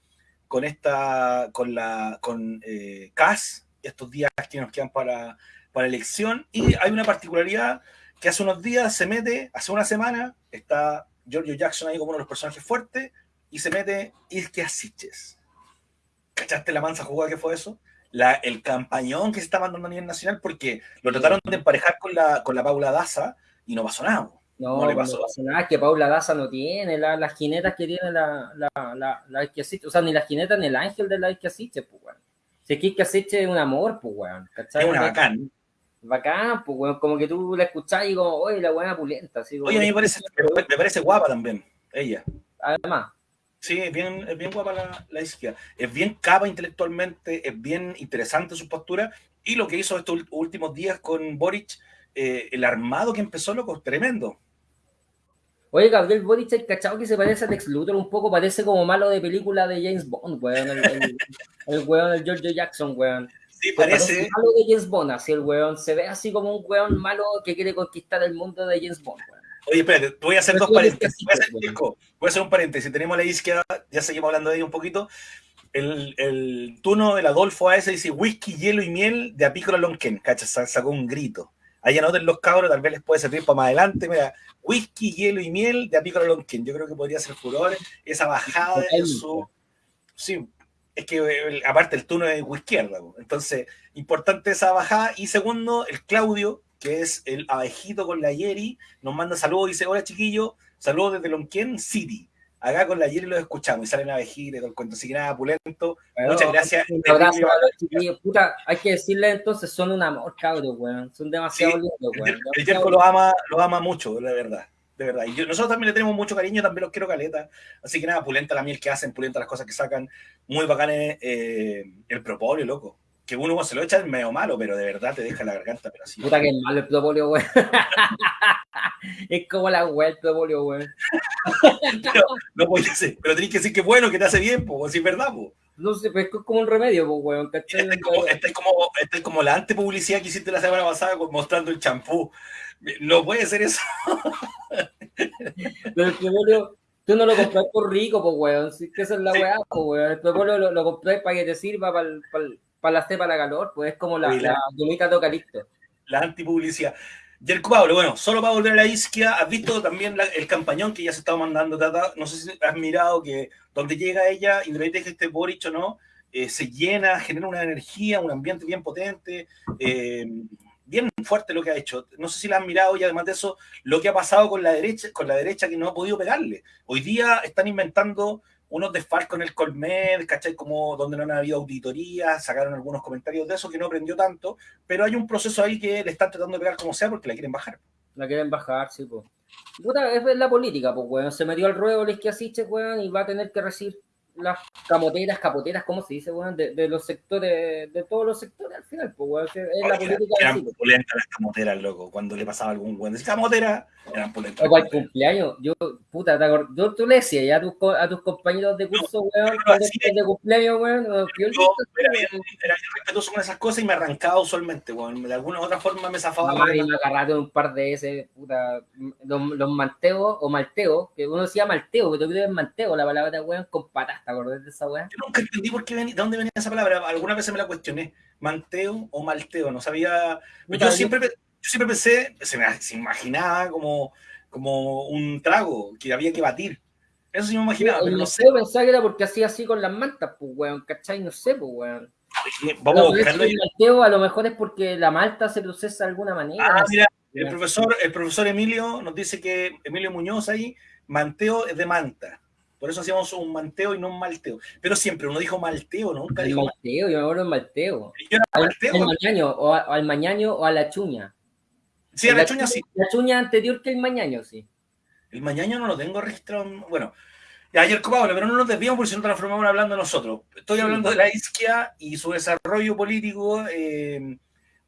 con esta, con la, con eh, CAS, estos días que nos quedan para, para elección. Y hay una particularidad que hace unos días se mete, hace una semana, está Giorgio Jackson ahí como uno de los personajes fuertes, y se mete Ilke Asiches. ¿Cachaste la mansa jugada que fue eso? La, el campañón que se está mandando a nivel nacional porque lo trataron de emparejar con la, con la Paula Daza y no pasó nada. No, No le no pasó. nada, es que Paula Daza no tiene la- las jinetas que tiene la, la, la, la o sea, ni las jinetas ni el ángel de la que asiste, pues, weón. Si es que asiste es un amor, pues, weón. ¿cachai? Es una bacán. Bacán, pues, weón, como que tú la escuchás y como, oye, la buena pulenta, así Oye, a mí me parece, me, parece guapa también, ella. Además, Sí, es bien, es bien guapa la, la izquierda. Es bien capa intelectualmente, es bien interesante su postura. Y lo que hizo estos últimos días con Boric, eh, el armado que empezó, loco, tremendo. Oye, Gabriel Boric, el cachado que se parece a Lex Luthor un poco, parece como malo de película de James Bond, weón. El, el, el weón, el George Jackson, weón. Sí, parece malo de James Bond, así el weón. Se ve así como un weón malo que quiere conquistar el mundo de James Bond, weón. Oye, espérate, te voy a hacer Pero dos paréntesis. Voy a hacer, casito, Mirko, voy a hacer un paréntesis. Tenemos a la izquierda, ya seguimos hablando de ella un poquito. El, el turno del Adolfo AS dice whisky, hielo y miel de Apícola Lonquén. Cacha, sa- sacó un grito. Ahí anoten los cabros, tal vez les puede servir para más adelante. Mira, whisky, hielo y miel de Apícola Lonquén. Yo creo que podría ser furor esa bajada en su. Sí, es que eh, aparte el turno es izquierda. Entonces, importante esa bajada. Y segundo, el Claudio, que es el abejito con la Yeri, nos manda saludos. Dice: Hola chiquillo, saludos desde Lonquén City. Acá con la Yeri los escuchamos y salen abejitas todo el cuento. Así que nada, pulento. Muchas gracias. Un abrazo a los chiquillos. Puta, hay que decirle entonces, son un amor, cabros, weón. Son demasiado Sí, lindos, El, el lo ama, lo ama mucho, la verdad. De verdad. Y yo- nosotros también le tenemos mucho cariño, también los quiero caleta. Así que nada, pulenta la miel que hacen, pulenta las cosas que sacan. Muy bacanes eh, el propóleo, loco. Que uno se lo echa es medio malo, pero de verdad te deja la garganta, pero así. Puta que es malo el propóleo, weón. (laughs) es como la weá el propóleo, weón. Pero, no pero tenés que decir que bueno, que te hace bien, pues, si es verdad, pues. No sé, pero es como un remedio, pues, weón. ¿cachai? Esta es como, esta es como, esta es como la antepublicidad que hiciste la semana pasada mostrando el champú. No puede ser eso. Pero el propóleo, tú no lo compras por rico, pues, weón. Que esa es la Sí. weá, pues, weón. El propóleo lo, lo compras para que te sirva para la cepa, la calor, pues es como la, la- la gomita de eucalipto. la antipublicidad. Yerko Pablo, bueno, solo para volver a la isquia, has visto también la- el campañón que ya se estaba mandando, Tata? no sé si has mirado que donde llega ella, independientemente de que esté Boric o no, eh, se llena, genera una energía, un ambiente bien potente, eh, bien fuerte lo que ha hecho. No sé si la han mirado y además de eso, lo que ha pasado con la derecha, con la derecha que no ha podido pegarle. Hoy día están inventando unos desfalcos en el Colmed, ¿cachai? Como donde no han habido auditorías, sacaron algunos comentarios de eso que no aprendió tanto, pero hay un proceso ahí que le están tratando de pegar como sea porque la quieren bajar. La quieren bajar, sí, pues. Es la política, pues, weón. Se metió al ruedo el Esquiasiche, weón, y va a tener que recibir las camoteras, capoteras, ¿cómo se dice, weón? De, de, los sectores, de todos los sectores al final, pues, weón. Es la política eran pulentas las camoteras, loco. Cuando le pasaba algún weón camotera, eran pulentas. O el cumpleaños, yo, puta, te yo tú le decías ya a tus, a tus compañeros de curso, weón, de, cumpleaños, weón. Yo, era, bien, era respetuoso con esas cosas y me arrancaba usualmente, weón. De alguna u otra forma me zafaba. y me agarraste un par de ese, puta, los, los manteos o malteos, que uno decía malteo, pero yo creo que es manteo la palabra, weón, con patas, ¿te acordás de esa weón? Yo nunca entendí por qué venía, de dónde venía esa palabra. Alguna vez me la cuestioné. Manteo o malteo, no sabía. Yo siempre, yo siempre pensé, se me se imaginaba como, como un trago que había que batir. Eso sí me imaginaba, pero no sé. pensaba que era porque hacía así con las mantas, pues, weón, ¿cachai? No sé, pues, weón. Vamos a buscarlo. El malteo a lo mejor es porque la malta se procesa de alguna manera. Ah, mira, el profesor, el profesor Emilio nos dice que Emilio Muñoz ahí, manteo es de manta. Por eso hacíamos un manteo y no un malteo. Pero siempre uno dijo malteo, nunca el dijo malteo. Yo me acuerdo malteo. Yo era malteo. Al, mañaño, o, al mañaño o a la chuña. Sí, a la, chuña, sí. La chuña anterior que el mañaño, sí. El mañaño no lo tengo registrado. Bueno, ayer Pablo, pero no nos desviamos porque si no transformamos hablando nosotros. Estoy hablando de la isquia y su desarrollo político. Eh,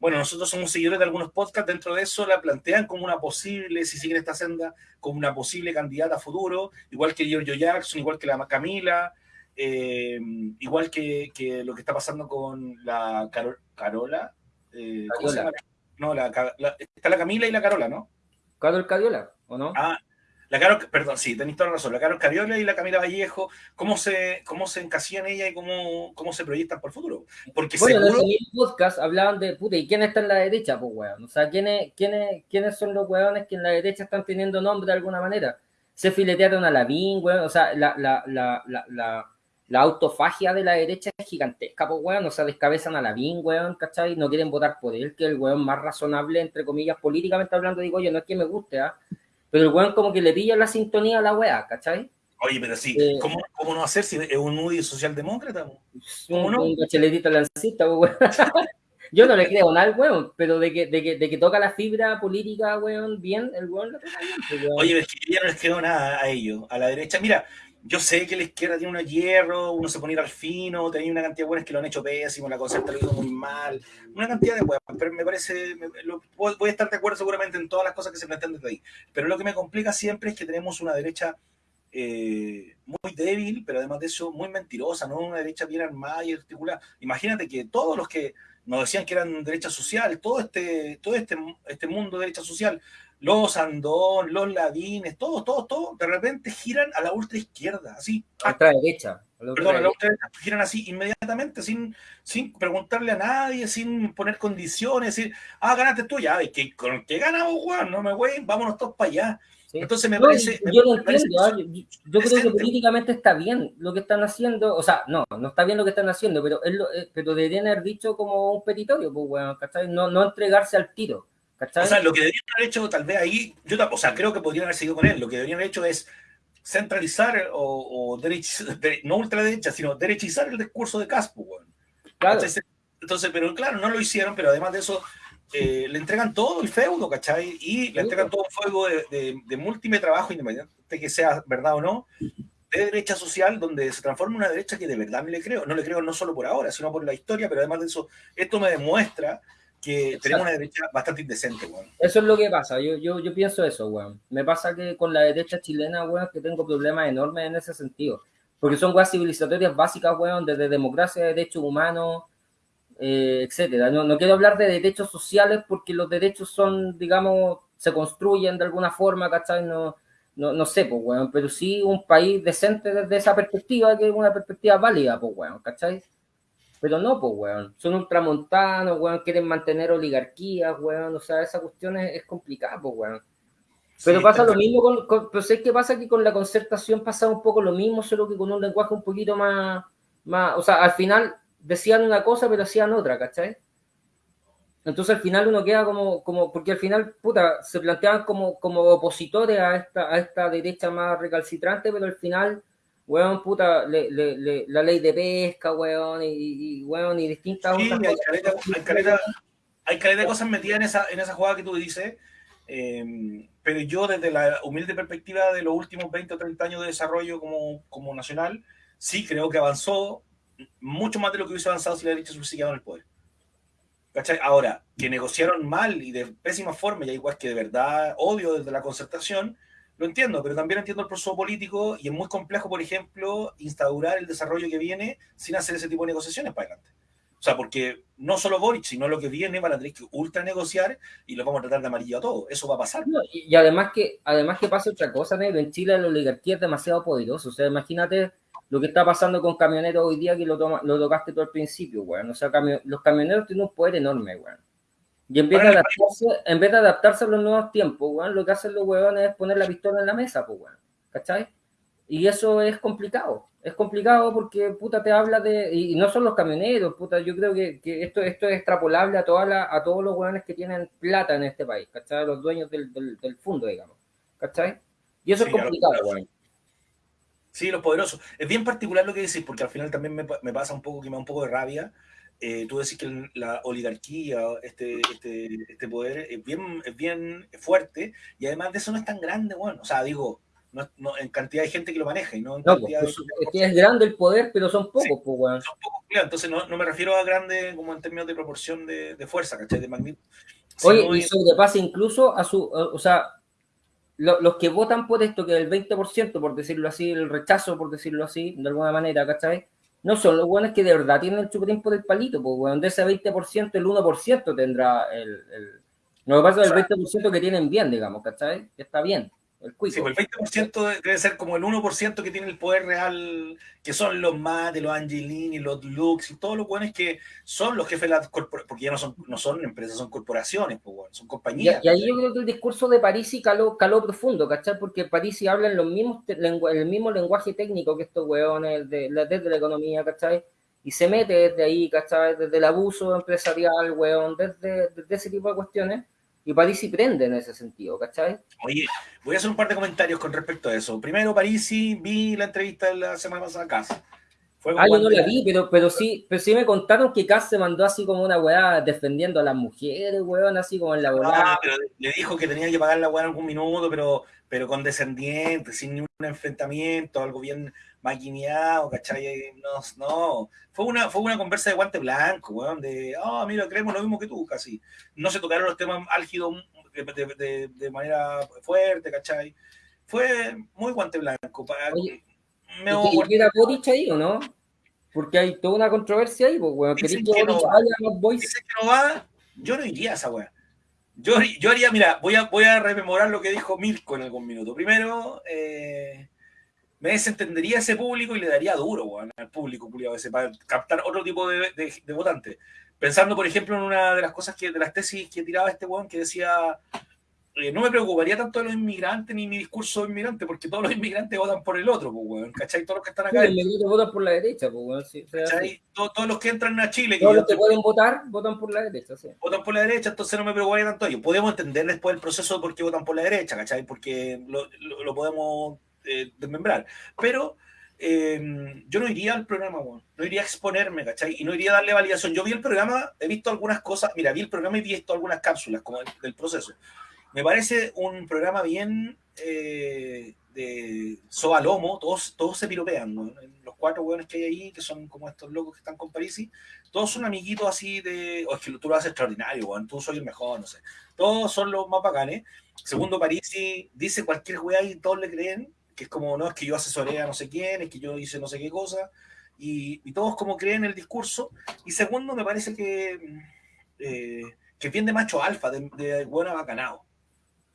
bueno, nosotros somos seguidores de algunos podcasts, dentro de eso la plantean como una posible, si siguen esta senda, como una posible candidata a futuro, igual que Giorgio Jackson, igual que la Camila, eh, igual que, que, lo que está pasando con la Carola. Eh, no, la, está la Camila y la Carola, ¿no? Carol Cariola, ¿o no? Ah, la Carol, perdón, sí, tenéis toda la razón. La Carol Cariola y la Camila Vallejo, ¿cómo se, cómo se encasillan ella y cómo, cómo se proyectan por el futuro? Porque bueno, seguro... en el podcast hablaban de, puta, ¿y quién está en la derecha? Pues, weón. O sea, ¿quiénes, quiénes, ¿quiénes son los weones que en la derecha están teniendo nombre de alguna manera? Se filetearon a Lavín, weón. O sea, la, la, la, la, la autofagia de la derecha es gigantesca, pues, weón. O sea, descabezan a Lavín, weón, ¿cachai? No quieren votar por él, que es el weón más razonable, entre comillas, políticamente hablando. Digo, yo no es que me guste, ¿ah? Pero el weón como que le pilla la sintonía a la weá, ¿cachai? Oye, pero sí, eh, ¿cómo, ¿cómo, no hacer si es un Moody socialdemócrata? ¿Cómo un, no? Un lancista, weón. (laughs) Yo no le creo nada al weón, pero de que, de, que, de que toca la fibra política, weón, bien, el weón lo toca bien. Pues, Oye, es que yo ya no les creo nada a ellos, a la derecha. Mira, yo sé que la izquierda tiene unos hierro, uno se pone al fino, tenía una cantidad de buenas que lo han hecho pésimo, la concerta lo hizo muy mal, una cantidad de buenas, pero me parece, voy a estar de acuerdo seguramente en todas las cosas que se plantean desde ahí. Pero lo que me complica siempre es que tenemos una derecha eh, muy débil, pero además de eso muy mentirosa, ¿no? Una derecha bien armada y articulada. Imagínate que todos los que nos decían que eran derecha social, todo este, todo este, este mundo de derecha social, los Andón, los Ladines, todos, todos, todos, de repente giran a la ultra izquierda, así. A la derecha. Perdón, a la ultra derecha, giran así inmediatamente, sin, sin preguntarle a nadie, sin poner condiciones, decir, ah, ganaste tú, ya, ¿qué, con qué ganamos, weón? No me güey, vámonos todos para allá. Entonces me parece. Yo, lo entiendo, ¿ah? yo, creo que políticamente está bien lo que están haciendo, o sea, no, no está bien lo que están haciendo, pero, es lo, eh, pero deberían haber dicho como un petitorio, pues, bueno, ¿cachai? No, no entregarse al tiro. O sea, lo que deberían haber hecho, tal vez ahí, yo o sea, creo que podrían haber seguido con él. Lo que deberían haber hecho es centralizar o, o no ultraderecha, sino derechizar el discurso de Caspo. Claro. Entonces, pero claro, no lo hicieron, pero además de eso, eh, le entregan todo el feudo, ¿cachai? Y le entregan todo el fuego de, de, múltiple trabajo, independiente de que sea verdad o no, de derecha social, donde se transforma en una derecha que de verdad me le creo. No le creo no solo por ahora, sino por la historia, pero además de eso, esto me demuestra que tenemos una derecha bastante indecente, weón. Eso es lo que pasa, yo, yo, yo pienso eso, weón. Me pasa que con la derecha chilena, weón, que tengo problemas enormes en ese sentido. Porque son weas civilizatorias básicas, weón, desde democracia, derechos humanos, eh, etcétera. No, no quiero hablar de derechos sociales porque los derechos son, digamos, se construyen de alguna forma, ¿cachai? No, no, no sé, pues, weón, pero sí un país decente desde esa perspectiva, que es una perspectiva válida, pues, weón, ¿cachai? Pero no, pues, weón. Son ultramontanos, weón. Quieren mantener oligarquías, weón. O sea, esa cuestión es, complicada, pues, weón. Pero pasa lo mismo con, Pero sé que pasa que con la concertación pasa un poco lo mismo, solo que con un lenguaje un poquito más. más o sea, al final decían una cosa, pero hacían otra, ¿cachai? Entonces al final uno queda como, como porque al final, puta, se planteaban como, como opositores a esta, a esta derecha más recalcitrante, pero al final weón, puta, le, le, la ley de pesca, weón, y, y weón, y distintas sí, otras hay caleta, hay, caleta, hay caleta de cosas metidas en esa, en esa jugada que tú dices, eh, pero yo desde la humilde perspectiva de los últimos 20 o 30 años de desarrollo como, como nacional, sí creo que avanzó mucho más de lo que hubiese avanzado si la derecha se hubiese quedado en el poder. ¿Cachai? Ahora, que negociaron mal y de pésima forma, y igual que de verdad odio desde la concertación, lo entiendo, pero también entiendo el proceso político y es muy complejo, por ejemplo, instaurar el desarrollo que viene sin hacer ese tipo de negociaciones para adelante. O sea, porque no solo Boric, sino lo que viene van a tener que ultra negociar y lo vamos a tratar de amarillo a todo. Eso va a pasar. y, además que además que pasa otra cosa, negro. En Chile la oligarquía es demasiado poderosa. O sea, imagínate lo que está pasando con camioneros hoy día que lo, lo tocaste todo al principio, weón. O sea, los camioneros tienen un poder enorme, weón. Y en vez, de adaptarse, en vez de adaptarse a los nuevos tiempos, weón, lo que hacen los weones es poner la pistola en la mesa, pues, weón. ¿Cachai? Y eso es complicado. Es complicado porque, puta, te habla de... Y no son los camioneros, puta, yo creo que, que esto, esto es extrapolable a, toda la, a todos los weones que tienen plata en este país, ¿cachai? Los dueños del, del, del fondo, digamos. ¿Cachai? Y eso es complicado, weón. Sí, los poderosos. Es bien particular lo que decís, porque al final también me, me pasa un poco que me da un poco de rabia eh, tú decís que la oligarquía, este, este, este, poder es bien, es bien fuerte y además de eso no es tan grande, bueno, o sea, digo, no, no, en cantidad de gente que lo maneja y no en cantidad pues, Es que es grande el poder, pero son pocos, pues, bueno. Son pocos, claro, entonces no, no, me refiero a grande como en términos de proporción de, de fuerza, ¿cachai? De magnitud. Oye, y sobrepasa incluso a su, o sea, los que votan por esto, que el 20%, por decirlo así, el rechazo, por decirlo así, de alguna manera, ¿cachai? No son los buenos que de verdad tienen el chupetín por el palito, pues, bueno, de ese 20%, el 1% tendrá el, el... Lo que pasa es el 20% que tienen bien, digamos, ¿cachai? Está bien. El sí, pues el 20% debe ser como el 1% que tiene el poder real, que son los Mate, los Angelini, los Lux y todos los buenos que son los jefes de las corporaciones, porque ya no son, no son empresas, son corporaciones, pues, bueno, son compañías. Y, ahí yo creo que el discurso de Parisi caló, caló profundo, ¿cachai? Porque Parisi habla en los mismos, el mismo lenguaje técnico que estos weones de, desde la economía, ¿cachai? Y se mete desde ahí, ¿cachai? Desde el abuso empresarial, weón, desde, desde ese tipo de cuestiones y Parisi prende en ese sentido, ¿cachai? Oye, voy a hacer un par de comentarios con respecto a eso. Primero, Parisi, vi la entrevista de la semana pasada a Cas. ah, yo no la vi, pero, pero, sí, pero sí me contaron que Cas se mandó así como una weá defendiendo a las mujeres, weón, así como en la weá. Ah, pero le dijo que tenía que pagar la weá en algún minuto, pero, pero condescendiente, sin ningún enfrentamiento, algo bien maquineado, ¿cachai? No, no. Fue una, fue una conversa de guante blanco, weón, de, ah, mira, creemos lo mismo que tú, casi. No se tocaron los temas álgidos de, de, manera fuerte, ¿cachai? Fue muy guante blanco. Oye, me ¿Y Boric ahí o no? Porque hay toda una controversia ahí, pues, weón. que, que no va. Dice que no va, yo no iría a esa weá. Yo, yo haría, mira, voy a, voy a rememorar lo que dijo Mirko en algún minuto. Primero, eh, me desentendería ese público y le daría duro al público ese, para captar otro tipo de, de, votantes. Pensando, por ejemplo, en una de las cosas que, de las tesis que tiraba este weón que decía eh, no me preocuparía tanto de los inmigrantes ni mi discurso de inmigrante, porque todos los inmigrantes votan por el otro, pues, ¿cachai? Todos los que están acá. Sí, votan por la derecha, pues, sí, todos, los que entran a Chile. Todos los que pueden votar, votan por la derecha, sí. Votan por la derecha, entonces no me preocuparía tanto ellos. Podemos entender después el proceso de por qué votan por la derecha, ¿cachai? Porque lo, lo podemos eh, desmembrar. Pero eh, yo no iría al programa, no iría a exponerme, ¿cachai? Y no iría a darle validación. Yo vi el programa, he visto algunas cosas, mira, vi el programa y he visto algunas cápsulas como del, proceso. Me parece un programa bien eh, de soba lomo, todos, todos se piropean, Los cuatro hueones que hay ahí, que son como estos locos que están con Parisi, todos son amiguitos así de, o es que tú lo haces extraordinario, tú soy el mejor, no sé. Todos son los más bacanes. Segundo, Parisi dice cualquier hueá y todos le creen que es como, no, es que yo asesoré a no sé quién, es que yo hice no sé qué cosa, y, todos como creen el discurso. Y segundo, me parece que, eh, que bien de macho alfa, de, de buen abacanado.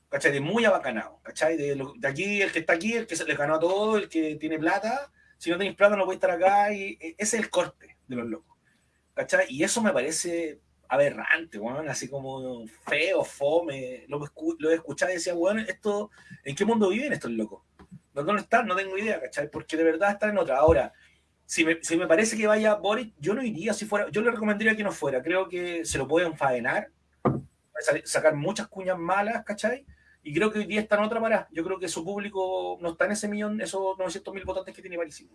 ¿Cachai? De muy abacanado. ¿Cachai? De, de, aquí, el que está aquí, el que se le ganó a todo, el que tiene plata. Si no tenéis plata, no puede estar acá. Y e, ese es el corte de los locos. ¿Cachai? Y eso me parece aberrante, bueno, así como feo, fome. Lo, lo he escuchado y decía, bueno, esto, ¿en qué mundo viven estos locos? ¿Dónde están? No tengo idea, ¿cachai? Porque de verdad están en otra. Ahora, si me, si me parece que vaya Boris, yo no iría si fuera. Yo le recomendaría que no fuera. Creo que se lo pueden enfadenar, sacar muchas cuñas malas, ¿cachai? Y creo que hoy día está en otra parada. Yo creo que su público no está en ese millón, esos 900 mil votantes que tiene París.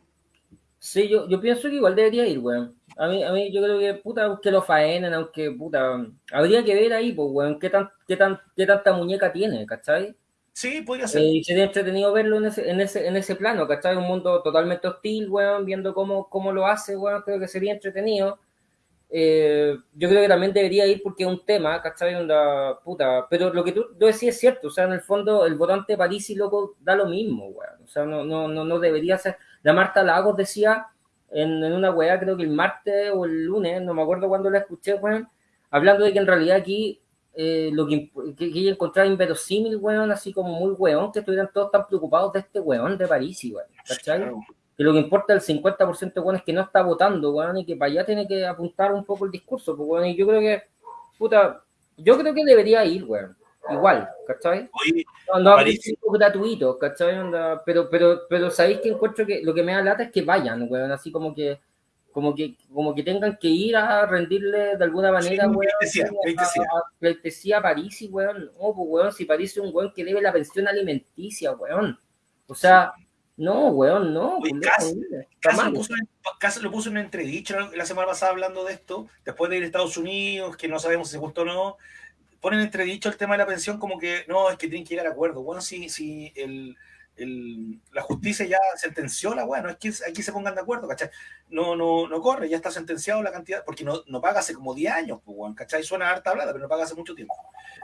Sí, yo, yo pienso que igual debería ir, weón. A mí, a mí yo creo que, puta, que lo faenen, aunque, puta, habría que ver ahí, pues, weón, qué, tan, qué, tan, qué tanta muñeca tiene, ¿cachai? Sí, podría ser. y sería entretenido verlo en ese, en ese, en ese plano, ¿cachai? Un mundo totalmente hostil, weón, viendo cómo, cómo lo hace, weón, creo que sería entretenido. Eh, yo creo que también debería ir porque es un tema, ¿cachai? Onda, puta. Pero lo que tú, tú decías es cierto, o sea, en el fondo el votante París y loco da lo mismo, weón. O sea, no, no, no, no debería ser. La Marta Lagos decía en, en, una weá, creo que el martes o el lunes, no me acuerdo cuándo la escuché, weón, hablando de que en realidad aquí eh, lo que, que, que encontraba inverosímil, weón, así como muy weón, que estuvieran todos tan preocupados de este weón de París, weón, ¿cachai? Claro que lo que importa el 50% bueno, es que no está votando, weón, y que para allá tiene que apuntar un poco el discurso, pues, weón, y yo creo que, puta, yo creo que debería ir, weón, igual, ¿cachai? no, no gratuito, ¿cachai? pero, pero, pero sabéis que encuentro que lo que me da lata es que vayan, weón, así como que, como que, como que tengan que ir a rendirle de alguna manera, sí, weón, a, a, París, y weón, no, pues, weón, si París es un weón que debe la pensión alimenticia, weón, o sea... No, weón, no. Oye, Casi, lo puso en entredicho la semana pasada hablando de esto, después de ir a Estados Unidos, que no sabemos si se gustó o no. Ponen entredicho el tema de la pensión como que no, es que tienen que llegar a acuerdo. Bueno, si, si el, el, la justicia ya sentenció la weá, no es que aquí se pongan de acuerdo, ¿cachai? No, no, no corre, ya está sentenciado la cantidad, porque no, no paga hace como 10 años, pues, ¿cachai? Suena harta hablada, pero no paga hace mucho tiempo.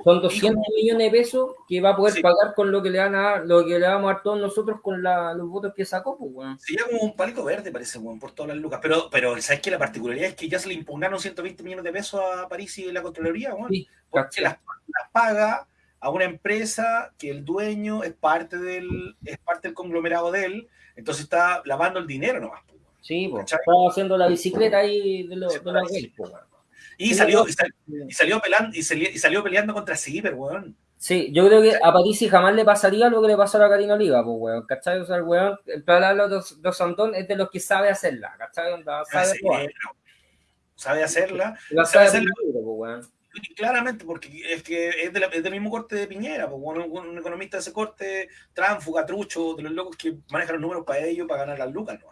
Son 200 millones de pesos que va a poder sí. pagar con lo que le van a lo que le vamos a dar todos nosotros con la, los votos que sacó, pues, weón. Sería como un palito verde, parece, weón, por todas las lucas. Pero, pero ¿sabes qué? La particularidad es que ya se le impugnaron 120 millones de pesos a París y la Contraloría, weón. Sí, porque las, las paga a una empresa que el dueño es parte del, es parte del conglomerado de él, entonces está lavando el dinero nomás. Sí, pues, está haciendo la bicicleta ahí de, lo, de la y, salió, y, salió, y, salió peleando, y, salió, y salió peleando contra Ciber, weón. Sí, yo creo que a París jamás le pasaría lo que le pasó a Karina Oliva, pues, weón, ¿cachai? O sea, el weón, el plan de los Santón es de los que sabe hacerla, ¿cachai? Sabe, sí, sabe hacerla. La sabe, sabe hacerla. Pues, weón claramente, porque es que es, de la, es, del mismo corte de Piñera, pues, un, un, economista de ese corte, tránfuga, trucho, de los locos que manejan los números para ellos, para ganar las lucas, ¿no?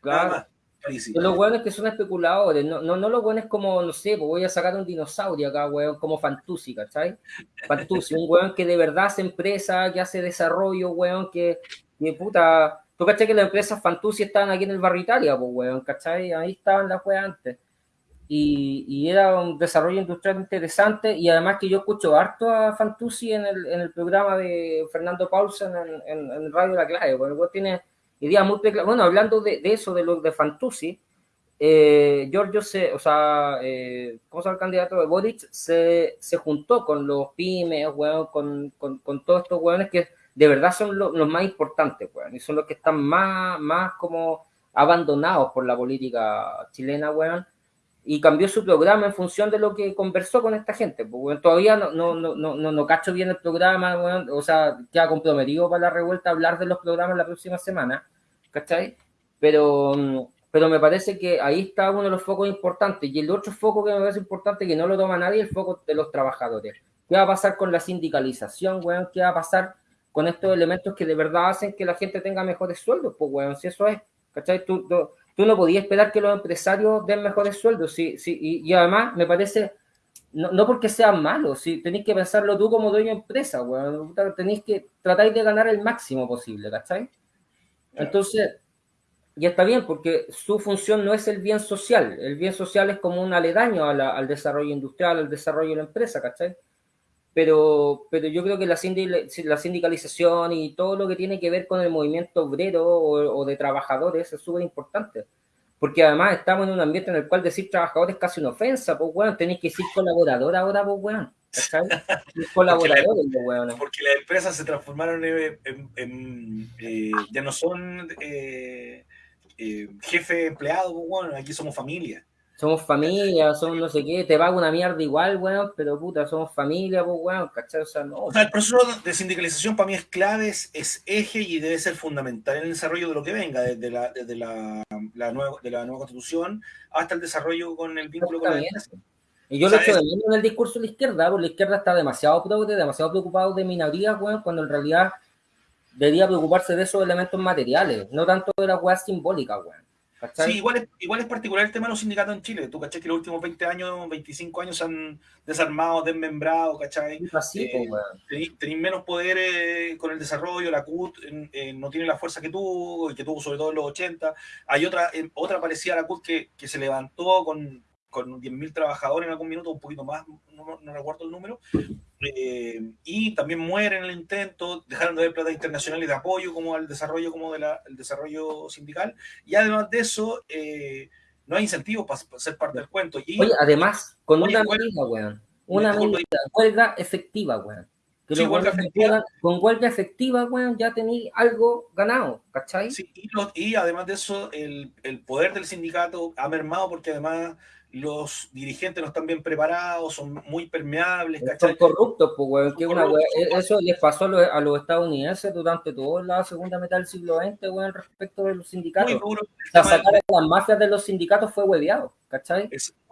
Claro. Los hueones que son especuladores, no, no, no los hueones como, no sé, pues voy a sacar un dinosaurio acá, hueón, como Fantusi, ¿cachai? Fantusi, un hueón que de verdad hace empresa, que hace desarrollo, hueón, que, que puta, tú cachai que las empresas Fantusi estaban aquí en el barrio Italia, pues hueón, ¿cachai? Ahí estaban las hueas antes y, y, era un desarrollo industrial interesante y además que yo escucho harto a Fantusi en el, en el programa de Fernando Paulsen en, en, en Radio La Clave, porque tiene ideas muy Bueno, hablando de, de, eso, de lo de Fantusi, eh, Giorgio se, o sea, eh, ¿cómo se el candidato de Boric? Se, se juntó con los pymes, bueno, con, con, con, todos estos hueones que de verdad son lo, los más importantes, weón, y son los que están más, más como abandonados por la política chilena, weón, y cambió su programa en función de lo que conversó con esta gente. Pues, bueno, todavía no, no, no, no, no cacho bien el programa, bueno, o sea, queda comprometido para la revuelta hablar de los programas la próxima semana, ¿cachai? Pero, pero me parece que ahí está uno de los focos importantes. Y el otro foco que me parece importante, que no lo toma nadie, el foco de los trabajadores. ¿Qué va a pasar con la sindicalización, weón? ¿Qué va a pasar con estos elementos que de verdad hacen que la gente tenga mejores sueldos? Pues, weón, si eso es, ¿cachai? Tú, tú tú no podías esperar que los empresarios den mejores sueldos. Sí, sí, y, y además me parece, no, no, porque sean malos, si tenéis que pensarlo tú como dueño de empresa, bueno, tenéis que tratar de ganar el máximo posible, ¿cachai? Entonces, y está bien, porque su función no es el bien social, el bien social es como un aledaño a la, al desarrollo industrial, al desarrollo de la empresa, ¿cachai? Pero, pero yo creo que la, la sindicalización y todo lo que tiene que ver con el movimiento obrero o, o de trabajadores es súper importante. Porque además estamos en un ambiente en el cual decir trabajador es casi una ofensa, pues bueno, tenéis que decir colaborador ahora, pues bueno. (laughs) Colaboradores, porque, la, porque las empresas se transformaron en, en, en eh, ya no son eh, eh, jefe empleado, pues bueno, aquí somos familia somos familia, somos no sé qué, te pago una mierda igual, weón, pero puta, somos familia, pues, weón, ¿cachai? O sea, no. O sea, el proceso de sindicalización para mí es clave, es, es, eje y debe ser fundamental en el desarrollo de lo que venga, desde la, desde la, la nueva, de la nueva constitución hasta el desarrollo con el vínculo con la. Y yo o sea, lo echo de menos en el discurso de la izquierda, porque la izquierda está demasiado progre, demasiado preocupado de minorías, weón, cuando en realidad debería preocuparse de esos elementos materiales, no tanto de las weas simbólicas, weón. Sí, igual es, igual es particular el tema de los sindicatos en Chile. Tú, ¿cachai? Que los últimos 20 años, 25 años se han desarmado, desmembrado, ¿cachai? Así, eh, tenéis, menos poder eh, con el desarrollo, la CUT no tiene la fuerza que tuvo, y que tuvo sobre todo en los 80. Hay otra, otra parecida a la CUT que, que se levantó con, con 10.000 trabajadores en algún minuto, un poquito más, no, no recuerdo el número, eh, y también mueren en el intento, dejaron de haber plata internacionales de apoyo como al desarrollo, como del desarrollo sindical, y además de eso, eh, no hay incentivos para, ser parte del cuento. Y, Oye, además, con una medida, weón, una medida, huelga efectiva, weón. Sí, huelga efectiva. con huelga efectiva, weón, ya tenéis algo ganado, ¿cachai? Sí, y, y, además de eso, el, el poder del sindicato ha mermado porque además los dirigentes no están bien preparados, son muy permeables. Son corruptos, pues, Eso les pasó a los estadounidenses durante toda la segunda mitad del siglo XX, weón, respecto de los sindicatos. sacar a las mafias de los sindicatos fue hueveado, ¿cachai?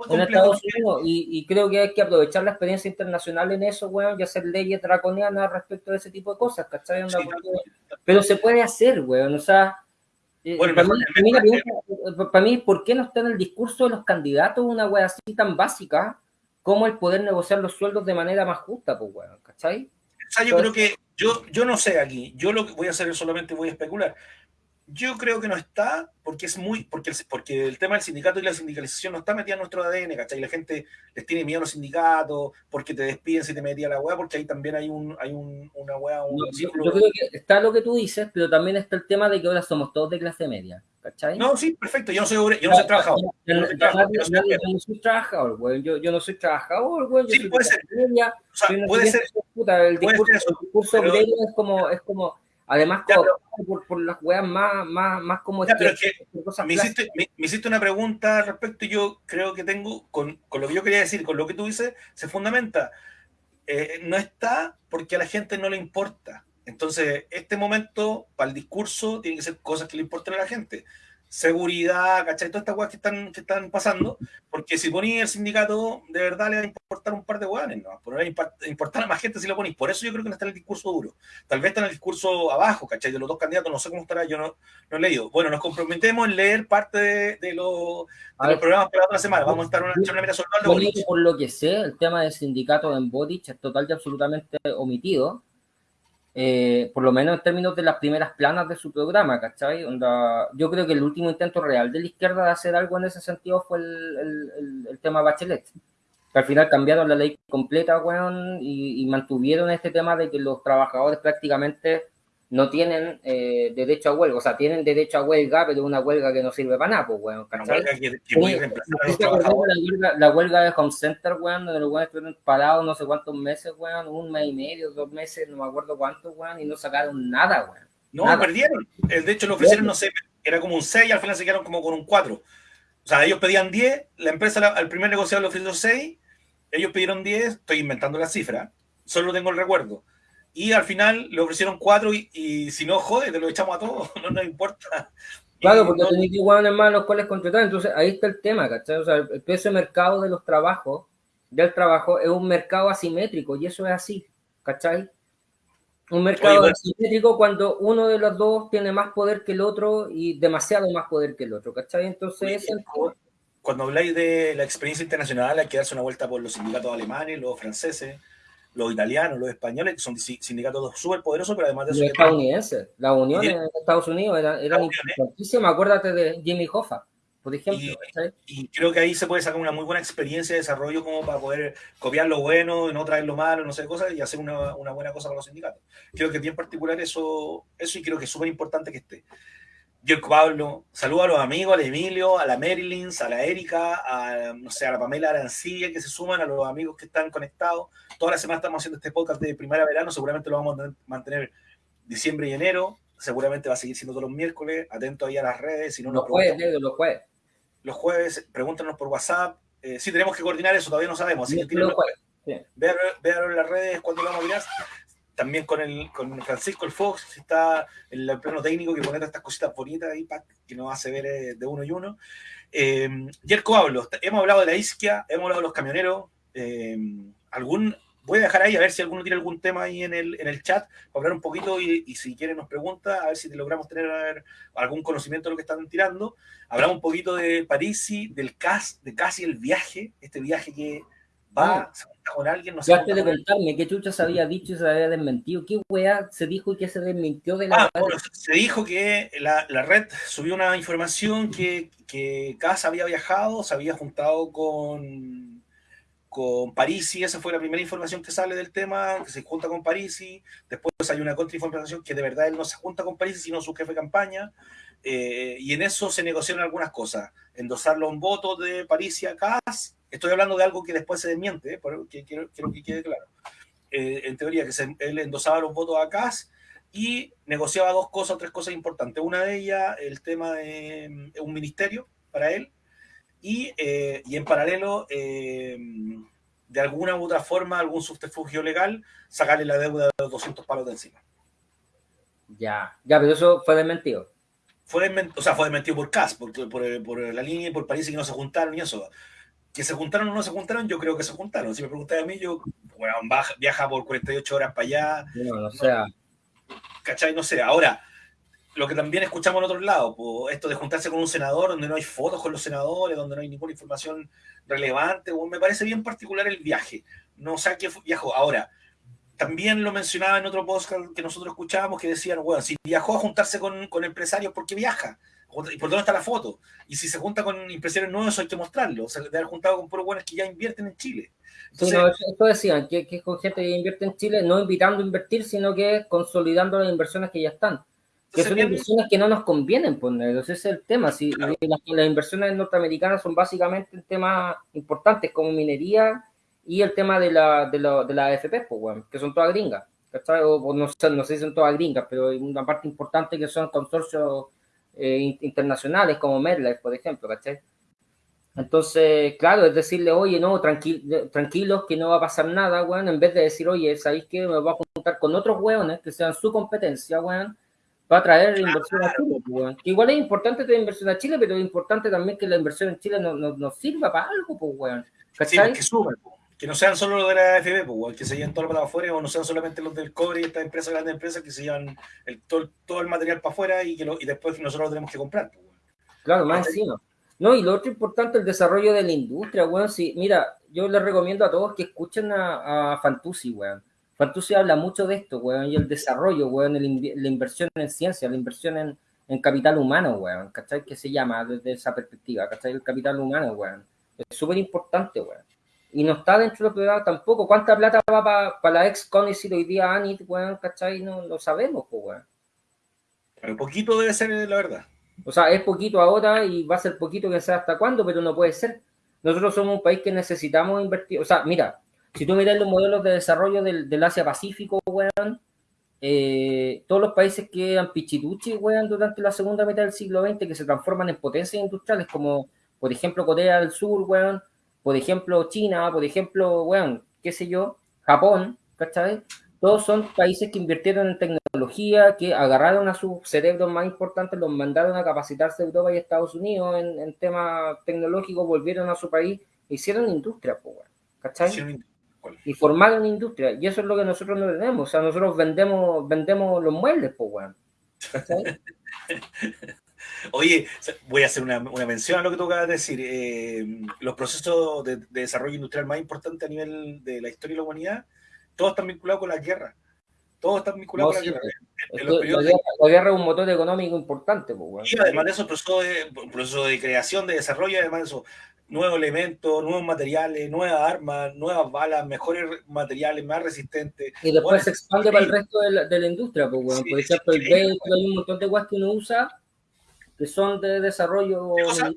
en Estados Unidos. Y, creo que hay que aprovechar la experiencia internacional en eso, weón, y hacer leyes draconianas respecto de ese tipo de cosas, ¿cachai? Pero se puede hacer, weón, o sea bueno, para, mí, ¿por qué no está en el discurso de los candidatos una wea así tan básica como el poder negociar los sueldos de manera más justa, pues, weón, ¿cachai? O sea, yo creo que, yo, yo no sé aquí, yo lo que voy a hacer es solamente voy a especular. Yo creo que no está porque es muy, porque el, porque el tema del sindicato y la sindicalización no está metida en nuestro ADN, ¿cachai? La gente les tiene miedo a los sindicatos, porque te despiden si te metía la weá, porque ahí también hay un, hay un, una weá, un yo, creo que está lo que tú dices, pero también está el tema de que ahora somos todos de clase media, ¿cachai? No, sí, perfecto, yo no soy, yo no soy trabajador. Yo no soy trabajador, güey, yo, yo no soy trabajador, güey. Sí, puede ser. Media, o sea, puede ser. Puta, el discurso, el discurso obrero es como, es como Además, por, por, las weas más, más, más como... Ya, pero que me, hiciste, me, hiciste, una pregunta al respecto y yo creo que tengo, con, con, lo que yo quería decir, con lo que tú dices, se fundamenta. Eh, no está porque a la gente no le importa. Entonces, este momento, para el discurso, tiene que ser cosas que le importen a la gente seguridad, ¿cachai? Todas estas cosas que están, que están pasando, porque si ponís el sindicato, de verdad le va a importar un par de hueones, ¿no? A importar a más gente si lo ponís. Por eso yo creo que no está en el discurso duro. Tal vez está en el discurso abajo, ¿cachai? De los dos candidatos, no sé cómo estará, yo no, no he leído. Bueno, nos comprometemos en leer parte de, de, los programas para la otra semana. Vamos a estar una, una mira sobre Por lo que sé, el tema del sindicato en Bodich es total y absolutamente omitido eh, por lo menos en términos de las primeras planas de su programa, ¿cachai? yo creo que el último intento real de la izquierda de hacer algo en ese sentido fue el, el, tema Bachelet. Al final cambiaron la ley completa, weón, y, y, mantuvieron este tema de que los trabajadores prácticamente no tienen eh, derecho a huelga, o sea, tienen derecho a huelga, pero una huelga que no sirve para nada, pues, weón. Una huelga que, la, huelga, de Home Center, weón, donde los weones estuvieron parados no sé cuántos meses, weón, un mes y medio, dos meses, no me acuerdo cuántos, weón, y no sacaron nada, weón. No, perdieron. Eh, de hecho, lo ofrecieron, no sé, era como un 6 y al final se quedaron como con un 4. O sea, ellos pedían 10, la empresa al primer negociado le ofreció 6, ellos pidieron 10, estoy inventando la cifra, solo tengo el recuerdo y al final le ofrecieron cuatro y, si no, jode, te lo echamos a todos, (laughs) no nos importa. Claro, porque no, tenéis igual más los cuales contratar, entonces ahí está el tema, ¿cachai? O sea, el precio de mercado de los trabajos, del trabajo, es un mercado asimétrico y eso es así, ¿cachai? Un mercado asimétrico cuando uno de los dos tiene más poder que el otro y demasiado más poder que el otro, ¿cachai? Entonces... cuando habláis de la experiencia internacional, hay que darse una vuelta por los sindicatos alemanes, los franceses, los italianos, los españoles, que son sindicatos súper poderosos, pero además de eso... Los estadounidenses, la Unión en Estados Unidos era, era importantísima, acuérdate de Jimmy Hoffa, por ejemplo. Y, creo que ahí se puede sacar una muy buena experiencia de desarrollo como para poder copiar lo bueno, no traer lo malo, no sé, cosas, y hacer una, una buena cosa para los sindicatos. Creo que bien particular eso, eso y creo que es súper importante que esté. Yo, Pablo, saludo a los amigos, al Emilio, a la Marilyn, a la Erika, a, no sé, a la Pamela Arancilla que se suman, a los amigos que están conectados. Toda la semana estamos haciendo este podcast de primavera-verano, seguramente lo vamos a mantener diciembre y enero, seguramente va a seguir siendo todos los miércoles, atento ahí a las redes. Si no los jueves, los jueves. Los jueves, pregúntanos por WhatsApp. Eh, sí, tenemos que coordinar eso, todavía no sabemos. Así que los jueves. Sí. en las redes cuando lo vamos a mirar también con, el, con Francisco el Fox, está en el plano técnico que pone estas cositas bonitas ahí que nos hace ver eh, de uno y uno. Eh, Yerko hablo, hemos hablado de la isquia, hemos hablado de los camioneros. Eh, ¿Algún voy a dejar ahí a ver si alguno tiene algún tema ahí en el, en el chat para hablar un poquito y, si quieren nos pregunta, a ver si logramos tener algún conocimiento de lo que están tirando. Hablamos un poquito de Parisi, del CAS, de casi el viaje, este viaje que va, se cuenta con alguien, no sé. Antes de contarme qué chucha se había dicho y se había desmentido, qué weá se dijo y qué se desmintió de la. Ah, bueno, se dijo que la, la, red subió una información que, que CAS había viajado, se había juntado con con Parisi, esa fue la primera información que sale del tema, que se junta con Parisi, después hay una contrainformación que de verdad él no se junta con Parisi, sino su jefe de campaña, eh, y en eso se negociaron algunas cosas, endosarlo un voto de Parisi a CAS, estoy hablando de algo que después se desmiente, eh, que quiero, que quede claro, eh, en teoría que él endosaba los votos a CAS y negociaba dos cosas, tres cosas importantes, una de ellas el tema de mm, un ministerio para él, y, eh, y en paralelo, eh, de alguna u otra forma, algún subterfugio legal, sacarle la deuda de los 200 palos de encima. Ya, ya, pero eso fue desmentido. Fue desmentido, o sea, fue desmentido por CAS, por, por, por, la línea y por París que no se juntaron y eso. Que se juntaron o no se juntaron, yo creo que se juntaron. Si me preguntáis a mí, yo, bueno, viaja por 48 horas para allá. No, no sea. ¿Cachai? No sé. Ahora, lo que también escuchamos en otro lado, esto de juntarse con un senador donde no hay fotos con los senadores, donde no hay ninguna información relevante, me parece bien particular el viaje. No sé a qué viajó. Ahora, también lo mencionaba en otro podcast que nosotros escuchábamos que decían, bueno, si viajó a juntarse con, con empresarios, ¿por qué viaja? ¿Y por dónde está la foto? Y si se junta con empresarios nuevos, eso hay que mostrarlo. O sea, de haber juntado con puros buenos que ya invierten en Chile. Entonces, sí, no, esto decían, que, que es con gente que invierte en Chile, no invitando a invertir, sino que consolidando las inversiones que ya están que son inversiones que no nos convienen poner, ese es el tema. Si las, inversiones norteamericanas son básicamente temas importantes como minería y el tema de la, de la, de la AFP, pues, que son todas gringas. O, no, no sé si son todas gringas, pero hay una parte importante que son consorcios eh, internacionales como MedLife, por ejemplo, ¿cachai? Entonces, claro, es decirle, oye, no, tranquilos, que no va a pasar nada, weón, en vez de decir, oye, ¿sabéis que me voy a juntar con otros weones que sean su competencia, weón? va a traer inversión a Chile. Pues, que igual es importante tener inversión a Chile, pero es importante también que la inversión en Chile nos no, sirva para algo, pues, weón. Sí, pues, que suban, pues. Que no sean solo los de la AFB, pues, que se lleven todo para afuera, o no sean solamente los del cobre y estas empresas, grandes empresas, que se llevan el, todo, todo, el material para afuera y, que lo, y después nosotros lo tenemos que comprar. Pues, claro, más encima. No, y lo otro importante, el desarrollo de la industria, weón. Sí, mira, yo les recomiendo a todos que escuchen a, a Fantusi, weón se habla mucho de esto, weón, y el desarrollo, weón, la inversión en ciencia, la inversión en, en capital humano, weón, ¿cachai? Que se llama desde esa perspectiva, ¿cachai? El capital humano, weón. Es súper importante, weón. Y no está dentro de lo privado tampoco. ¿Cuánta plata va para la ex Conicet hoy día Anit, weón, ¿cachai? No lo sabemos, pues, weón. Pero poquito debe ser, la verdad. O sea, es poquito ahora y va a ser poquito que sea hasta cuándo, pero no puede ser. Nosotros somos un país que necesitamos invertir. O sea, mira, si tú miras los modelos de desarrollo del, Asia-Pacífico, weón, eh, todos los países que eran pichituchi, weón, durante la segunda mitad del siglo XX, que se transforman en potencias industriales, como por ejemplo Corea del Sur, weón, por ejemplo China, por ejemplo, weón, qué sé yo, Japón, ¿cachai? Todos son países que invirtieron en tecnología, que agarraron a sus cerebros más importantes, los mandaron a capacitarse Europa y Estados Unidos en, en temas tecnológicos, volvieron a su país, hicieron industria, ¿cachai? y formar una industria. Y eso es lo que nosotros no tenemos. O sea, nosotros vendemos, vendemos los muebles, pues, weón. (laughs) Oye, voy a hacer una, mención a lo que tú acabas de decir. Eh, los procesos de, desarrollo industrial más importantes a nivel de la historia de la humanidad, todos están vinculados con la guerra. Todos están vinculados con la guerra. la, guerra, es un motor económico importante. Pues, y además de eso, proceso de, proceso de creación, de desarrollo, además de eso, nuevos elementos, nuevos materiales, nuevas armas, nuevas balas, mejores materiales, más resistentes. Y después se expande para el resto de la, de la industria, pues, bueno. por ejemplo, el vehículo, hay un montón de cosas que uno usa que son de desarrollo. Militar,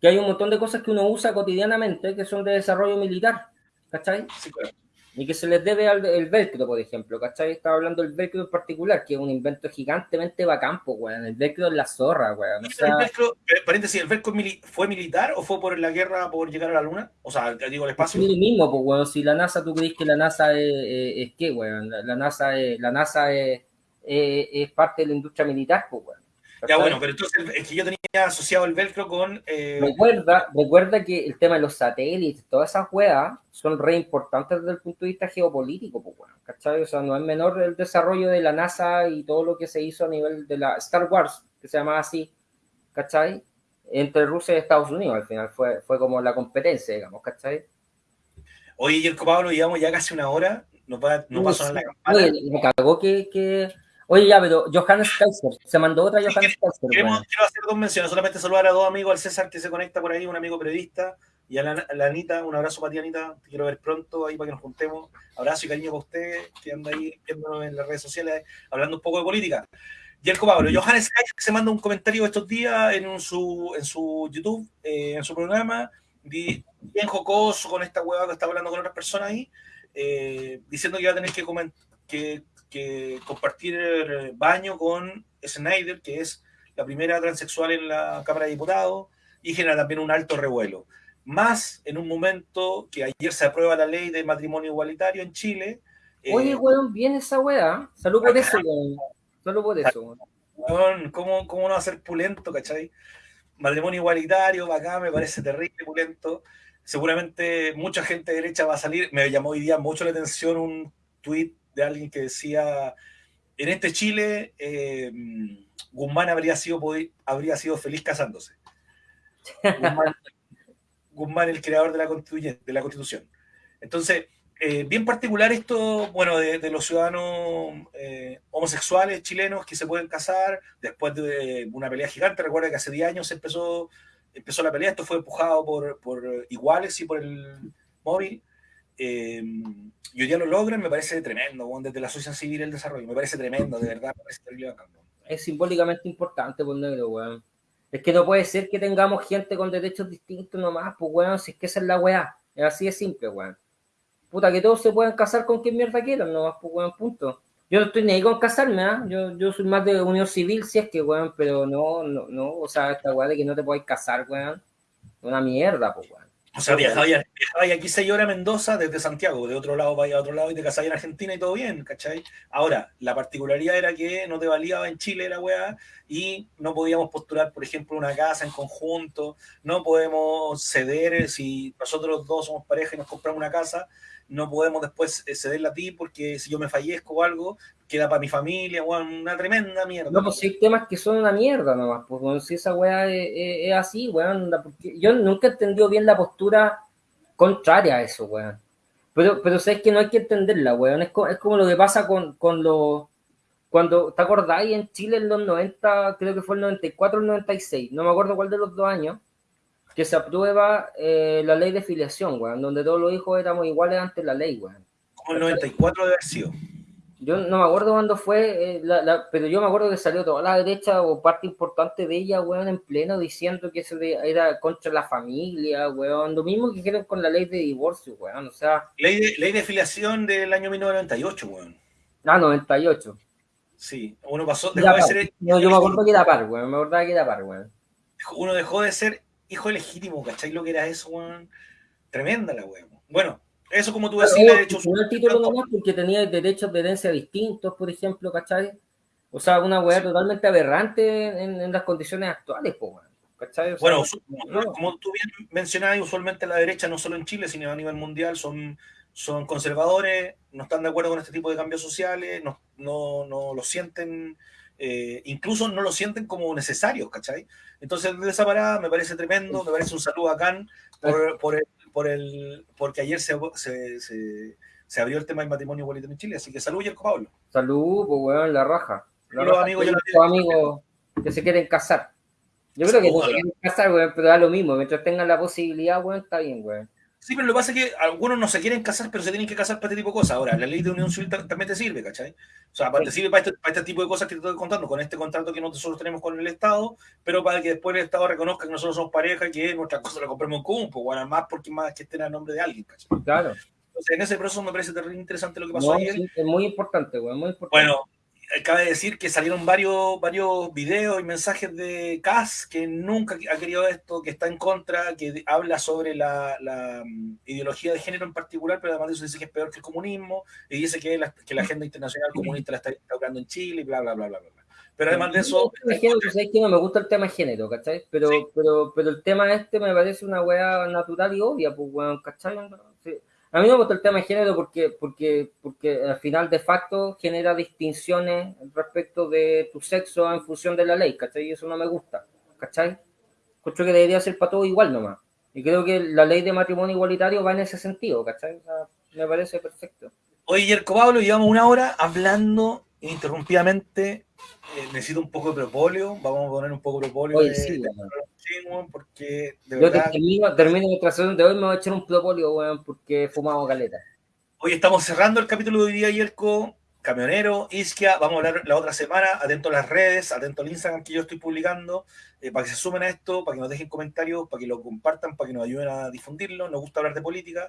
que hay un montón de cosas que uno usa cotidianamente que son de desarrollo militar, ¿cachai? Sí, claro y que se les debe al el velcro, por ejemplo, ¿cachai? Estaba hablando del velcro en particular, que es un invento gigantemente bacán, pues, weón. El velcro es la zorra, weón. O sea... el velcro, eh, paréntesis, ¿el velcro fue militar o fue por la guerra por llegar a la luna? O sea, digo, el espacio. Es el mismo, pues, weón. Si la NASA, ¿tú crees que la NASA es, es, qué, weón? La, NASA, es, la NASA es, es, parte de la industria militar, pues, weón. Ya bueno, pero entonces es que yo tenía asociado el velcro con... Eh... Recuerda, recuerda que el tema de los satélites, todas esas weas, son re importantes desde el punto de vista geopolítico, pues bueno, ¿cachai? O sea, no es menor el desarrollo de la NASA y todo lo que se hizo a nivel de la Star Wars, que se llama así, ¿cachai? Entre Rusia y Estados Unidos, al final fue, fue como la competencia, digamos, ¿cachai? Oye, Yerko Pablo, llevamos ya casi una hora, nos va, nos va a sonar la campana. Oye, me cagó que, que Oye, ya, pero Johannes Kaiser, se mandó otra Johannes Kaiser. Quiero hacer dos menciones, solamente saludar a dos amigos, al César que se conecta por ahí, un amigo periodista, y a la, Anita, un abrazo para ti, Anita, te quiero ver pronto ahí para que nos juntemos. Abrazo y cariño para usted, que anda ahí viéndonos en las redes sociales, hablando un poco de política. Y el Pablo, Johannes Kaiser se manda un comentario estos días en, su, en su YouTube, eh, en su programa, bien jocoso con esta hueva que está hablando con otras personas ahí, eh, diciendo que va a tener que, que que compartir baño con Snyder, que es la primera transexual en la Cámara de Diputados, y genera también un alto revuelo. Más en un momento que ayer se aprueba la ley de matrimonio igualitario en Chile. Oye, eh, weón, bien esa weá. Salud por eso, weón. Salud por eso, weón. ¿Cómo, ¿Cómo no va a ser pulento, cachai? Matrimonio igualitario, acá me parece terrible, pulento. Seguramente mucha gente derecha va a salir. Me llamó hoy día mucho la atención un tuit de alguien que decía, en este Chile, eh, Guzmán habría sido, habría sido feliz casándose. Guzmán, (laughs) el creador de la, de la Constitución. Entonces, eh, bien particular esto, bueno, de, los ciudadanos eh, homosexuales chilenos que se pueden casar después de una pelea gigante. Recuerda que hace 10 años empezó, empezó la pelea, esto fue empujado por, por iguales y por el móvil. Eh, y hoy día lo logran, me parece tremendo, desde la sociedad civil el desarrollo, me parece tremendo, de verdad, Es simbólicamente importante, pues negro, weón. Es que no puede ser que tengamos gente con derechos distintos nomás, pues weón, si es que esa es la weá. Es así de simple, weón. Puta, que todos se puedan casar con quien mierda quieran, nomás, pues weón, punto. Yo no estoy ni ahí con casarme, ¿ah? Yo, yo soy más de unión civil, si es que, weón, pero no, no, no, o sea, esta weá de que no te puedes casar, weón. Una mierda, pues weón. O sea, viajaba aquí seis horas Mendoza desde Santiago, de otro lado vaya a otro lado y te casabas en Argentina y todo bien, ¿cachai? Ahora, la particularidad era que no te valía en Chile la weá y no podíamos postular, por ejemplo, una casa en conjunto, no podemos ceder si nosotros dos somos pareja y nos compramos una casa, no podemos después eh, cederla a ti porque si yo me fallezco o algo, queda para mi familia, una tremenda mierda. No, pues hay temas que son una mierda nomás, pues si esa weá es, así, weón, yo nunca he entendido bien la postura contraria a eso, weón. Pero, pero sabes que no hay que entenderla, weón, es, es como lo que pasa con, con los... Cuando, ¿te acordáis? En Chile en los 90, creo que fue el 94 o el 96, no me acuerdo cuál de los dos años, que se aprueba eh, la ley de filiación, weón, donde todos los hijos éramos iguales ante la ley, weón. Como el 94 de haber sido. Yo no me acuerdo cuándo fue, eh, pero yo me acuerdo que salió toda la derecha o parte importante de ella, weón, en pleno diciendo que eso era contra la familia, weón. Lo mismo que hicieron con la ley de divorcio, weón. O sea. Ley de, ley de filiación del año 1998, weón. Ah, 98. Sí, uno pasó, dejó de ser. No, yo me acuerdo que era par, weón. Me acuerdo que era par, weón. Uno dejó de ser hijo legítimo, ¿cachai? Lo que era eso, weón. Tremenda la weón. Bueno, eso como tú decías, de hecho... el título nomás porque tenía derechos de herencia distintos, por ejemplo, ¿cachai? O sea, una weá totalmente aberrante en, las condiciones actuales, weón. ¿cachai? bueno, como tú bien mencionabas, usualmente la derecha, no solo en Chile, sino a nivel mundial, son, son conservadores, no están de acuerdo con este tipo de cambios sociales, no, no, no lo sienten eh, incluso no lo sienten como necesarios, ¿cachai? Entonces, de esa parada me parece tremendo, me parece un saludo a Can por, por, el, por el, porque ayer se, se, se, abrió el tema del matrimonio igualitario en Chile, así que salud, Yerko Pablo. Salud, pues weón, la raja. los amigos, yo amigos que se quieren casar. Yo creo que se quieren casar, weón, pero da lo mismo, mientras tengan la posibilidad, weón, está bien, weón. Sí, pero lo que pasa es que algunos no se quieren casar, pero se tienen que casar para este tipo de cosas. Ahora, la ley de unión civil también te sirve, ¿cachai? O sea, te sirve para este, para este, tipo de cosas que te estoy contando, con este contrato que nosotros tenemos con el Estado, pero para que después el Estado reconozca que nosotros somos pareja y que nuestras cosas las compremos en común, pues bueno, más porque más que estén a nombre de alguien, ¿cachai? Claro. Entonces, en ese proceso me parece interesante lo que pasó ayer. es muy importante, güey, muy importante. Bueno, cabe decir que salieron varios, varios videos y mensajes de Kass que nunca ha querido esto, que está en contra, que habla sobre la, mm, ideología de género en particular, pero además de eso dice que es peor que el comunismo y dice que la, que la agenda internacional comunista la está instaurando en Chile y bla, bla, bla, bla, bla. Pero además de eso. que no me gusta el tema de género, ¿cachai? Pero, pero, pero el tema este me parece una weá natural y obvia, pues weón, ¿cachai? A mí me gusta el tema de género porque, porque, porque al final de facto genera distinciones respecto de tu sexo en función de la ley, ¿cachai? Y eso no me gusta, ¿cachai? Creo que debería ser para todo igual nomás. Y creo que la ley de matrimonio igualitario va en ese sentido, ¿cachai? me parece perfecto. Oye, Yerko Pablo, llevamos una hora hablando ininterrumpidamente. Eh, necesito un poco de propóleo. Vamos a poner un poco de propóleo. Oye, sí, porque de Yo verdad... termino, termino nuestra sesión de hoy, me voy a echar un propóleo, weón, porque he fumado caleta. Hoy estamos cerrando el capítulo de hoy día, Yerko. Camionero, Isquia, vamos a hablar la otra semana, atento a las redes, atento al Instagram que yo estoy publicando, eh, para que se sumen a esto, para que nos dejen comentarios, para que lo compartan, para que nos ayuden a difundirlo, nos gusta hablar de política.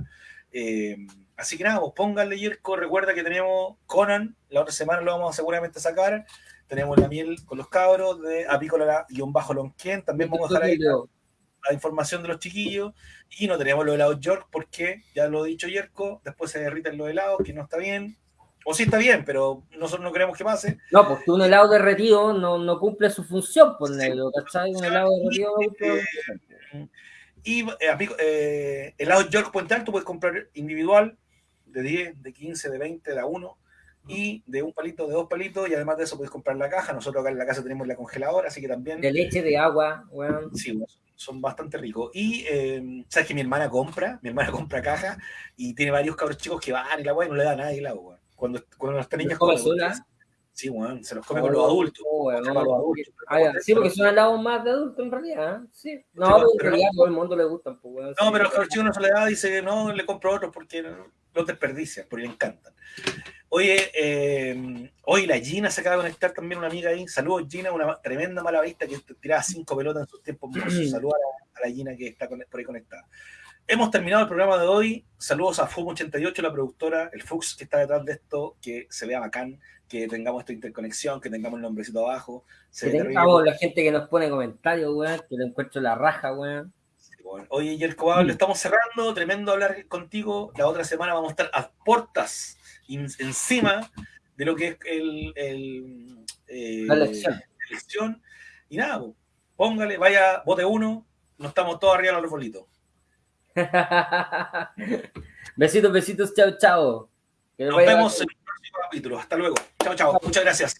Eh, así que nada, pues pónganle Yerko, recuerda que tenemos Conan, la otra semana lo vamos a seguramente sacar, tenemos la miel con los cabros de apícola-lonquien, también vamos a dejar ahí la, información de los chiquillos, y no tenemos los helados York porque, ya lo he dicho Yerko, después se derriten los helados, que no está bien, o sí está bien, pero nosotros no queremos que pase. No, porque un helado derretido no, no cumple su función, por negro, ¿cachai? Un helado derretido no Y eh, eh, helado York Puente Alto puedes comprar individual de 10, de 15, de 20, de a 1 y de un palito, de dos palitos, y además de eso puedes comprar la caja. Nosotros acá en la casa tenemos la congeladora, así que también. De leche, de agua, bueno. Sí, son bastante ricos. Y eh, sabes que mi hermana compra, mi hermana (laughs) compra caja y tiene varios cabros chicos que van y la y no le da nada el agua cuando, cuando las niñas comen Sí, bueno, se los come con los adultos. sí, porque son helados más de adultos en realidad. ¿eh? Sí. No, pero, en realidad todo el mundo le gustan. Pues, no, pero los chicos no soledad dice que no, le compro otros porque los desperdician, porque le encantan. Oye, eh, hoy la Gina se acaba de conectar también una amiga ahí. Saludos, Gina, una tremenda mala vista que tiraba cinco pelotas en sus tiempos. (clears throat) Saludos a, a la Gina que está por ahí conectada. Hemos terminado el programa de hoy. Saludos a FUM88, la productora, el Fux que está detrás de esto, que se vea bacán, que tengamos esta interconexión, que tengamos el nombrecito abajo. Se que tengamos la gente que nos pone comentarios, weón, que le encuentro la raja, weón. Oye, Yerko mm. estamos cerrando, tremendo hablar contigo. La otra semana vamos a estar a portas, encima de lo que es el, eh, la, elección. Y nada, póngale, vaya, bote uno, no estamos todos arriba del arbolito. (laughs) besitos, besitos, chao, chao. Nos vemos en el próximo capítulo. Hasta luego. Chao, chao. Muchas gracias.